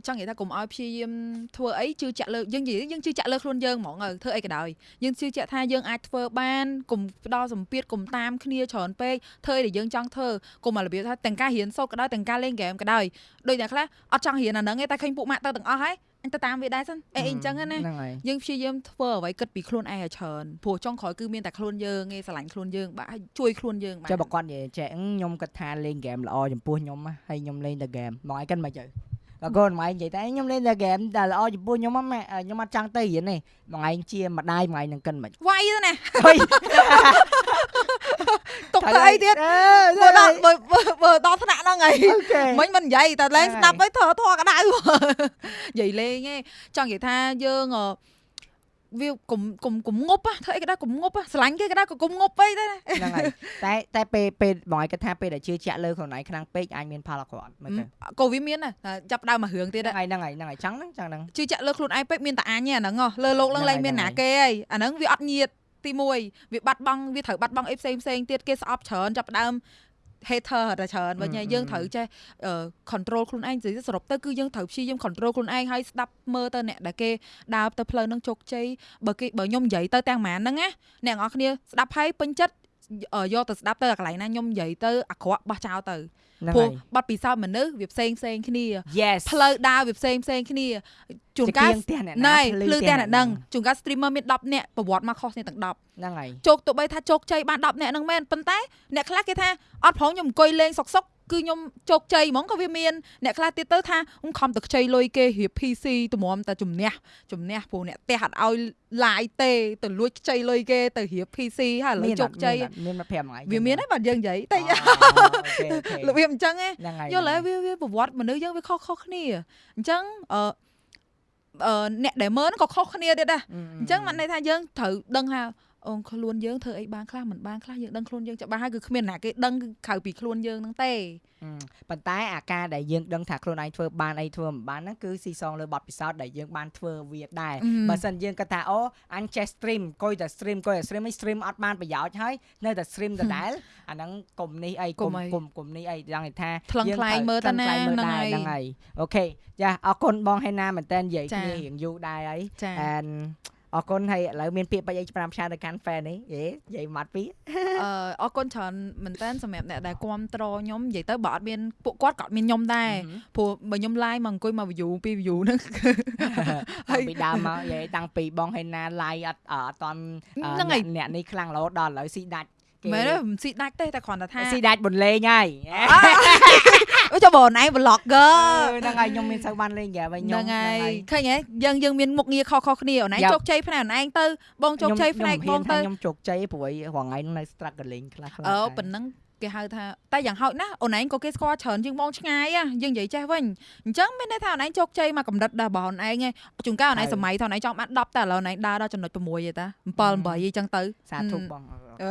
ចង់និយាយថាកុំឲ្យព្យាយាមធ្វើអីជឿជាក់លើយើងនិយាយយើងជឿជាក់លើខ្លួនយើងហ្មងធ្វើអីក៏ដោយយើងជឿជាក់ថាយើងអាចធ្វើបានកុំផ្ដោសម្ពាធកុំតាមគ្នាច្រើនពេកធ្វើអីដែលយើងចង់ធ្វើកុំឲ្យរបៀបថាទាំងការរៀនសូត្រក៏ដោយទាំងការលេងហ្គេមក៏ដោយដូចអ្នកខ្លះអត់ចង់រៀនអាហ្នឹងទេតែឃើញពួកម៉ាក់ទៅទាំងអស់ហើយអញទៅតាមវាដែរសិនអីអញ្ចឹងណាយើងព្យាយាមធ្វើអ្វីគិតពីខ្លួនឯងឲ្យច្រើនព្រោះចុងក្រោយគឺមានតែខ្លួនយើងឯងស្រឡាញ់ខ្លួនយើងបាទជួយខ្លួនយើងបាទចុះបើគាត់និយាយចេះខ្ញុំគិតថាលេងហ្គេមល្អចំពោះខ្ញុំហើយខ្ញុំលេងតែហ្គេមមកឲ្យគិតមិនទៅ ក៏កូនម៉ែនិយាយតែខ្ញុំលេងតែហ្គេមតែល្អចំពោះខ្ញុំម៉ែខ្ញុំអត់ចង់ទៅរៀនទេម៉ែជាម្ដាយម៉ែនឹងកិនមិនវាយទៅណាទុកទៅអីទៀតបើដល់បើដល់ថ្នាក់ហ្នឹងហើយមិញមិននិយាយតែលេងស្ដាប់ទៅធរធរក្តៅនិយាយលេងឯងចង់និយាយថាយើង វាកុំកុំកុំងប់ធ្វើអីក៏ដែរកុំងប់ស្រឡាញ់គេក៏ដែរក៏កុំងប់ពេកដែរហ្នឹងហើយតែតែពេលពេលបងឯងគិតថាពេលដែលជឿជាក់លើខ្លួនឯងខ្លាំងពេកអាចមានផលអក្រក់មើលទៅក៏វាមានដែរចាប់ដើមមករឿងទៀតហ្នឹងហើយហ្នឹងហើយហ្នឹងហើយចឹងហ្នឹងចឹងហ្នឹងជឿជាក់លើខ្លួនឯងពេកមានតែអញហ្នឹងហ្នឹងលើលោកឡើងលែងមានណាគេហើយអាហ្នឹងវាអត់ញៀតទី1វាបាត់បង់វាត្រូវបាត់បង់អីផ្សេងផ្សេងទៀតគេស្អប់ច្រើនចាប់ដើម hater តែច្រើនវិញហើយអឺយើងអឺត្រូវចេះអឺ control ខ្លួនឯងនិយាយសរុបទៅគឺយើងត្រូវព្យាយាម control ខ្លួនឯងហើយស្ដាប់មើលទៅអ្នកដែលគេដើរទៅផ្លូវហ្នឹងជោគជ័យបើគេបើខ្ញុំនិយាយទៅទាំងម៉ានហ្នឹងណាអ្នកនរគ្នាស្ដាប់ហើយពេញចិត្តអឺ យកទៅស្ដាប់ទៅអាកន្លែងណាខ្ញុំនិយាយទៅអាក្រក់បោះចោលទៅហ្នឹងព្រោះហើយបទពិសោធន៍មនុស្សវាផ្សេងផ្សេងគ្នា yes ផ្លូវដើរវាផ្សេងផ្សេងគ្នាជួនចកាលង្គៀងផ្ទះអ្នកណែណាភ្លឺតែអ្នកដឹងជួនកាល streamer មាន10នាក់ប្រវត្តិមកខុសគ្នាទាំង10ហ្នឹងហើយជោគទោះបីថាជោគជ័យបាន10នាក់ហ្នឹងមែនប៉ុន្តែអ្នកខ្លះគេថាអត់ប្រងខ្ញុំអង្គុយលេងសុកសុក គឺខ្ញុំជោគជ័យហ្មងក៏វាមានអ្នកខ្លះទៀតទៅថាខ្ញុំខំតែខ្ចីលុយគេរៀប PC តម្រាំតែជំនះជំនះព្រោះអ្នកផ្ទះអត់ឲ្យ live ទេទៅលួចខ្ចីលុយគេទៅរៀប PC ហើយឥឡូវជោគជ័យមានមក5ថ្ងៃវាមានហើយបាទយើងនិយាយតែអូ okay okay របៀបអញ្ចឹងឯងហ្នឹងហើយយល់ហើយវាវាប្រវត្តិមនុស្សយើងវាខុសខុសគ្នាអញ្ចឹងអឺអឺអ្នកដែលមើលហ្នឹងក៏ខុសគ្នាទៀតដែរអញ្ចឹងមិនន័យថាយើងត្រូវដឹងថា អូខ្លួនយើងធ្វើអីបានខ្លះមិនបានខ្លះយើងដឹងខ្លួនយើងច្បាស់ហើយគឺគ្មានអ្នកគេដឹងគឺក្រៅពីខ្លួនយើងហ្នឹងទេអឺប៉ុន្តែអាការដែលយើងដឹងថាខ្លួនឯងធ្វើបានអីធ្វើមិនបានហ្នឹងគឺស៊ីសងលើបទពិសោធន៍ដែលយើងបានធ្វើវាដែរអឺបើសិនយើងគិតថាអូអញចេះ stream កុយតែ stream កុយតែ stream ឯង stream អត់បានប្រយោជន៍ហើយនៅតែ stream ដដែលអាហ្នឹងកុំនេះអីកុកុំំអីកុំកុំនេះអីយ៉ាងនេះថាថ្លឹងយើងថ្លែងត្រូវមើលទៅណាថ្លឹងថ្លែងមើលហ្នឹងដែរហើយហ្នឹងហើយអូខេចាអរគុណបងហេណាមែនតើនិយាយចាគ្នារៀងយូរដែរហើយចា and អរគុណហើយឥឡូវមានពាក្យបាច់អីប្រាំផ្សាយទៅកាន់ fan នេះយេនិយាយមកពីអឺអរគុណច្រើនមែនតើសម្រាប់អ្នកដែលគ្រប់ត្រខ្ញុំនិយាយទៅបើអត់មានពួកគាត់ក៏អត់មានខ្ញុំដែរព្រោះបើខ្ញុំ live មកអង្គុយមក view ពី view ហ្នឹងហើយពីដើមមកនិយាយតាំងពីបងហេណា live អត់អត់តាន់អឺហ្នឹងហើយអ្នកអ្នកនេះខ្លាំងរហូតដល់ឥឡូវស៊ីដាច់ គេមែនទេមិនស៊ីដាច់ទេតែគ្រាន់តែថាស៊ីដាច់បន្លេងហើយអូចុះបងឯង vlogger ហ្នឹងហើយខ្ញុំមានសូវបានលេងហ្គេមវិញខ្ញុំហ្នឹងហើយឃើញហ៎យើងយើងមានមុខងារខុសៗគ្នាអូនឯងយ៉ាប់ជោគជ័យផ្នែកអូនឯងទៅបងជោគជ័យផ្នែកបងទៅខ្ញុំជោគជ័យព្រោះអីរងថ្ងៃហ្នឹងនៅ struggling ខ្លះខ្លះអឺប៉ុណ្ណឹង គេហៅថាតែយ៉ាងហោចណាស់អូនឯងក៏គេស្គាល់ច្រើនជាងបងឆ្ងាយហ៎យើងនិយាយចេះវិញអញ្ចឹងមានន័យថាអូនឯងជោគជ័យមកកម្រិតដែរបងអូនឯងឯងជួនកាលអូនឯងសម័យថាអូនឯងចង់បាន10តែឥឡូវអូនឯងដើរដល់ចំណុច6ទេតា7 8អីចឹងទៅសាធុបងអឺ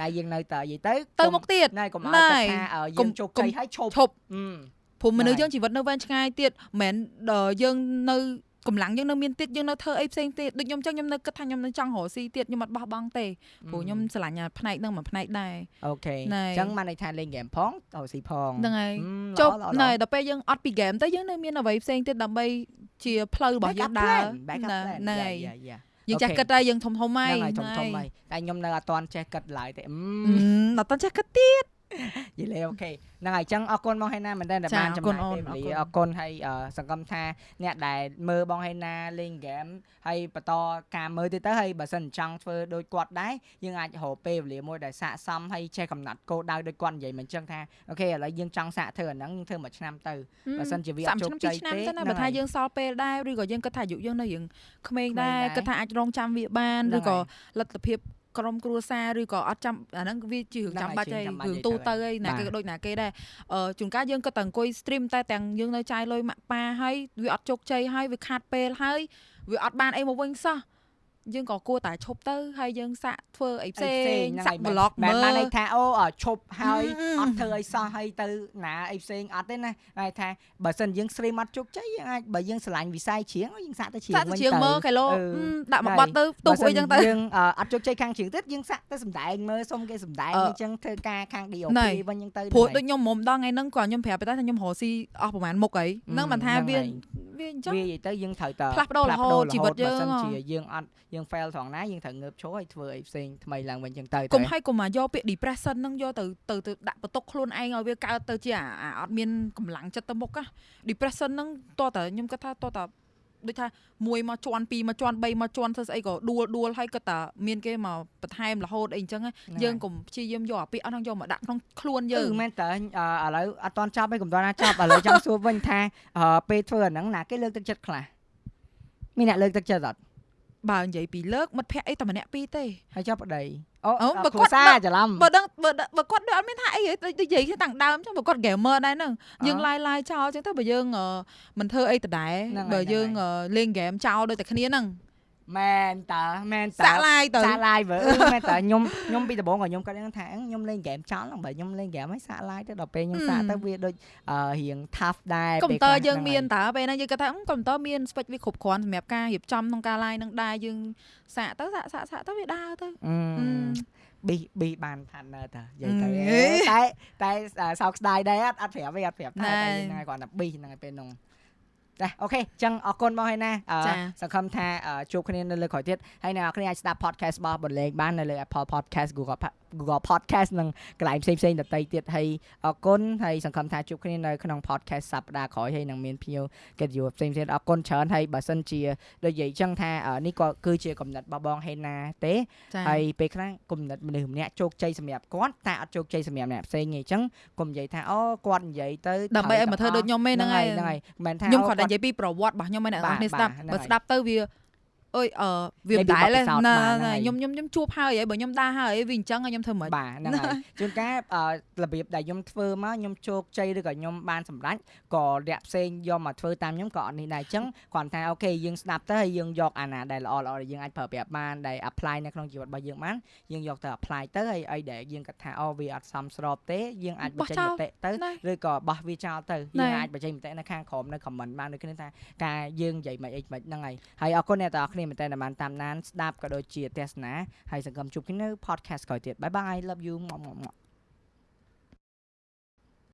តែយើងនៅតែនិយាយទៅទៅមុខទៀតណែកុំឲ្យណែគិតថាអឺកុយើំងជោគកុំជ័យហើយឈប់ឈប់អឺព្រោះមនុស្សហ្នឹងហើយយើងជីវិតនៅវែងឆ្ងាយទៀតមិនមែនដល់យើងនៅ កម្លាំងយើងនៅមានទៀតយើងនៅធ្វើអីផ្សេងទៀតដូចខ្ញុំចឹងខ្ញុំនៅគិតថាខ្ញុំនៅចង់រកស៊ីទៀតខ្ញុំអត់បោះបង់ទេព្រោះខ្ញុំស្រឡាញ់អាផ្នែកហ្នឹងមួយផ្នែកដែរ okay ណែអញ្ចឹងបានន័យថាលេងហ្គេមផងទៅស៊ីផងហ្នឹងហើយអឺចុះល្អល្អណែដល់ពេលយើងអត់ពីហ្គេមទៅយើងនៅមានអ្វីផ្សេងទៀតដើម្បីជាផ្លូវរបស់យើងដើរ back up ណា plan ហ្នឹងហើយយ៉ាយ៉ាយើងចេះ okay គិតតែយើងធំធំហើយហ្នឹងហើយធំធំហើយតែខ្ញុំនៅអត់ទាន់ចេះគិតឡើយទេអឺអឺដល់តន់ចេះគិតទៀតយីលេ okay ហ្នឹងហើយអញ្ចឹងអរគុណបងហេណាមែនតើដែលចាបានអរចំគុណណាយអូនពេលវេលាអអររគុណគុណហើយអឺសង្ឃឹមថាអ្នកដែលមើលបងហេណាលេងហ្គេមហើយបន្តការមើលទៀតទៅហើយបើសិនចង់ធ្វើដូចគាត់ដែរយើងអាចរកពេលវេលាមួយដែលស័កសមហើយចេះកំណត់គោលដៅដូចគាត់និយាយមិនអញ្ចឹងថាអូខេឥឡូវយើងចង់សាកធ្វើអាហ្នឹងយើងធ្វើមួយឆ្នាំទៅបើសិនជាវាអត់ជោគជ័យឆ្នាំទេទៅណាហ្នឹងបើថាហើយយើងសល់ពេលដែរឬក៏យើងគិតថាអាយុយើងនៅយើងក្មេងដែរក្មេងដែរគិតថាអាចរងចាំវាបានហ្នឹងឬក៏ហើយលទ្ធភាព ក្រុមគ្រួសារឬក៏អត់ចាំអាហ្នឹងវាជារឿងហ្នឹងចាំហើយបាច់ជាហើយចាំបាច់រឿងហើយទូទៅទៅហើយណាបាទគេក៏ដូចណាគេដែរអឺជួនកាលយើងគិតតែអង្គុយ stream តែទាំងយើងនៅចាយលុយម៉ាក់ប៉ាហើយវាអត់ជោគជ័យហើយវាខាតពេលហើយវាអត់បានអីមកវិញសោះ យើងក៏គួរតែឈប់ទៅហើយយើងសាក់ធ្វើអីផ្សេងសាក់ blog មែមើនលបានន័យថាអូអ่ะឈប់ហើយអឺអត់ធ្វើអីសោះហើយទៅណាអីផ្សេងអត់ទេណាហើយថាបើសិនយើង stream អត់ជោគជ័យយើងអាចបើយើងឆ្លាញ់វិស័យច្រៀងយើងសាក់ទៅច្រៀងសាក់ទៅវិញជាងមើលគីឡូអឺអឺដាក់មកបត់ទៅទុះបើសិអីចឹងទៅយើងអ่ะអត់ជោគជ័យខាងច្រៀងទៀតយើងសាក់ទៅសម្ដែងមើលសុំគេសម្ដែងអឺអញ្ចឹងធ្វើការខាង DOP ណែវិញអញ្ចឹងទៅព្រោះហ្នឹងដូចខ្ញុំមុំដល់ថ្ងៃហ្នឹងក៏ខ្ញុំប្រាប់ទៅថាខ្ញុំរកស៊ីអស់ប្រហែលមុខអីហ្នឹងមិនថាហ្នឹងវាហើយវាអញ្ចឹងវានិយាយទៅយើងត្រូវតផ្លាស់ប្ដូររហូតជីវិតយើងបើសិនហ៎ជាយើងអត់យើង fail ត្រង់ណាយើងត្រូវងើបឈរឲ្យធ្វើអីផ្សេងថ្មីឡើងវិញអញ្ចឹងទៅគុំតែឲ្យកុំមកយកពាក្យ depression ហ្នឹងយកទៅទៅទៅដាក់បន្ទុកខ្លួនឯងឲ្យវាកើតទៅជាអាអាអត់មានកម្លាំងចិត្តទៅមុខណា depression ហ្នឹងតោះតែខ្ញុំគិតថាតោះតែដូចថាមួយមកជន់ពីរមកជន់បីមកជន់ធ្វើស្អីក៏ដួលដួលហើយគាត់តែមានគេមកបន្ថែមរហូតអីអញ្ចឹងណាហ្នឹងយើងហើយកុំព្យាយាមយកអាពាក្យអស់ហ្នឹងយកមកដាក់ក្នុងខ្លួនយើគឺងមែនតើអឺឥឡូវអត់តន់ចប់ឯងកុំតន់ណាចប់ឥឡូវចង់សួរវិញថាអឺពេលធ្វើអាហ្នឹងណាគេលើកទឹកចិត្តខ្លះមានអ្នកលើកទឹកចិត្តអត់ បើនិយាយពីលើកមិត្តភ័ក្តិអីតែម្នាក់ពីរទេហើយចាប់ប្តីអូអូបើគ្រួគាត់សារច្រឡំបើដឹងបើដឹងបើគាត់ដូចអត់មានថាអីហ៎ដូចនិយាយគ្នាតាំងដើមអញ្ចឹងបើគាត់ gamer ដែរហ្នឹងយើងឡាយឡាយចោលអញ្ចឹងទៅបើយើងអឺមិនធ្វើអីដដែលហ្នឹងហើយបើយើងហ្នឹងហើយអឺលេង game ចោលដូចតែគ្នាហ្នឹង មែនតើមែនតើសាក់ឡាយទៅសាក់ឡាយវើអឺមែនតើខ្ញុំខ្ញុំពីដំបូងក៏ខ្ញុំគាត់ដឹងថាអឺខ្ញុំលេងហ្គេមចោលហ្នឹងបើខ្ញុំលេងហ្គេមហើយសាក់ឡាយទៅដល់ពេលខ្ញុំសាក់ទៅវាដូចអឺរៀង tough ដែរកុំព្យូពេលទ័រខ្លះយើងហ្នឹងមានហើយតើពេលហ្នឹងយើងគាត់ថាអឺកុំព្យូទ័រមាន spec វាគ្រប់គ្រាន់សម្រាប់ការរៀបចំក្នុងការ live ហ្នឹងដែរយើងសាកទៅសាកសាកសាកទៅវាដើរទៅអឺអឺមប៊ីប៊ីបាន partner តើនិយាយទៅអេតែតែសោកស្ដាយដែរអត់អត់ប្រាប់ទេអត់ប្រាប់តែណែតែយើងហ្នឹងហើយគាត់ថាប៊ីហ្នឹងហើយពេលហ្នឹង ចាអូខេអញ្ចឹងអរគុណបងហើយណាអឺចាសង្ឃឹមថាអឺជួបគ្នានៅលើក្រោយទៀតហើយអ្នកនរគ្នាអាចស្ដាប់ podcast របស់បន្លែងបាននៅលើ Apple Podcast Google Pa- Google Podcast និងកន្លែងផ្សេងផ្សេងៗដទៃទៀតហើយអរគុណហើយសង្ឃឹមថាជួបគ្នានៅក្នុង podcast សប្ដាហ៍ក្រោយហើយនឹងមានភ្ញៀវកិត្តិយសផ្សេងៗអរគុណច្រើនហើយបើសិនជាដូចនិយាយអញ្ចឹងថាអឺនេះក៏គឺជាកំណត់របស់បងហេណាទេចាហើយពេលខ្លះគុំនិតម្នាក់ម្នាក់ជោគជ័យសម្រាប់គាត់តែអត់ជោគជ័យសម្រាប់អ្នកផ្សេងទេអញ្ចឹងគុំនិយាយថាអូគាត់និយាយទៅដើម្បីឲ្យមកធ្វើដូចខ្ញុំឯងហ្នឹងហើយហ្នឹងហើយមិនមែនថាខ្ញុំអូគាត់តែគាត់និយាយពីប្រវត្តិរបស់ខ្ញុំឯងអ្នកនរគ្នាបាទស្ដាប់បាទបើហ្នឹងហើយស្ដាប់ទៅវា អើយអឺវានិមិនយាយពីដែលបទពិសោធន៍ណាបាទហ្នឹងហើយខ្ញុំខ្ញុំខ្ញុំជួបហើយហើយបើខ្ញុំដាស់ហើយវាអញ្ចឹងហើយខ្ញុំធ្វើមិនបាទហ្នឹងហើយជួនកាលអឺរបៀបដែលខ្ញុំធ្វើមកខ្ញុំជោគជ័យឬក៏ខ្ញុំបានសម្រេចក៏អ្នកផ្សេងយកមកធ្វើតាមខ្ញុំក៏អត់នេះដែរអញ្ចឹងគាត់ថាអូខេយើងស្ដាប់ទៅហើយយើងយកអាណាដែលល្អល្អដែលយើងអាចប្រើប្រាស់បានដែល apply នៅក្នុងជីវិតរបស់យើងបានយើងយកទៅ apply ទៅហើយអីដែលយើងគិតថាអូវាអត់សមស្របទេយើងអាចបោះបញ្ចេញចោលមតិទៅណាឬក៏បោះវាចោលទៅណែយើងអាចបញ្ចេញមតិនៅខាងក្រោមនៅ comment បានដូចគ្នាថាការយើងនិយាយមិនអីមិនហ្នឹងហើយហើយអរគុណអ្នកទាំងអស់គ្នាមែនតើដែលបានតាមដានស្ដាប់ក៏ដូចជាទស្សនាហើយសង្ឃឹមជួបគ្នានៅ podcast ក្រោយទៀតបាយបាយ love you ម៉ាក់ម៉ាក់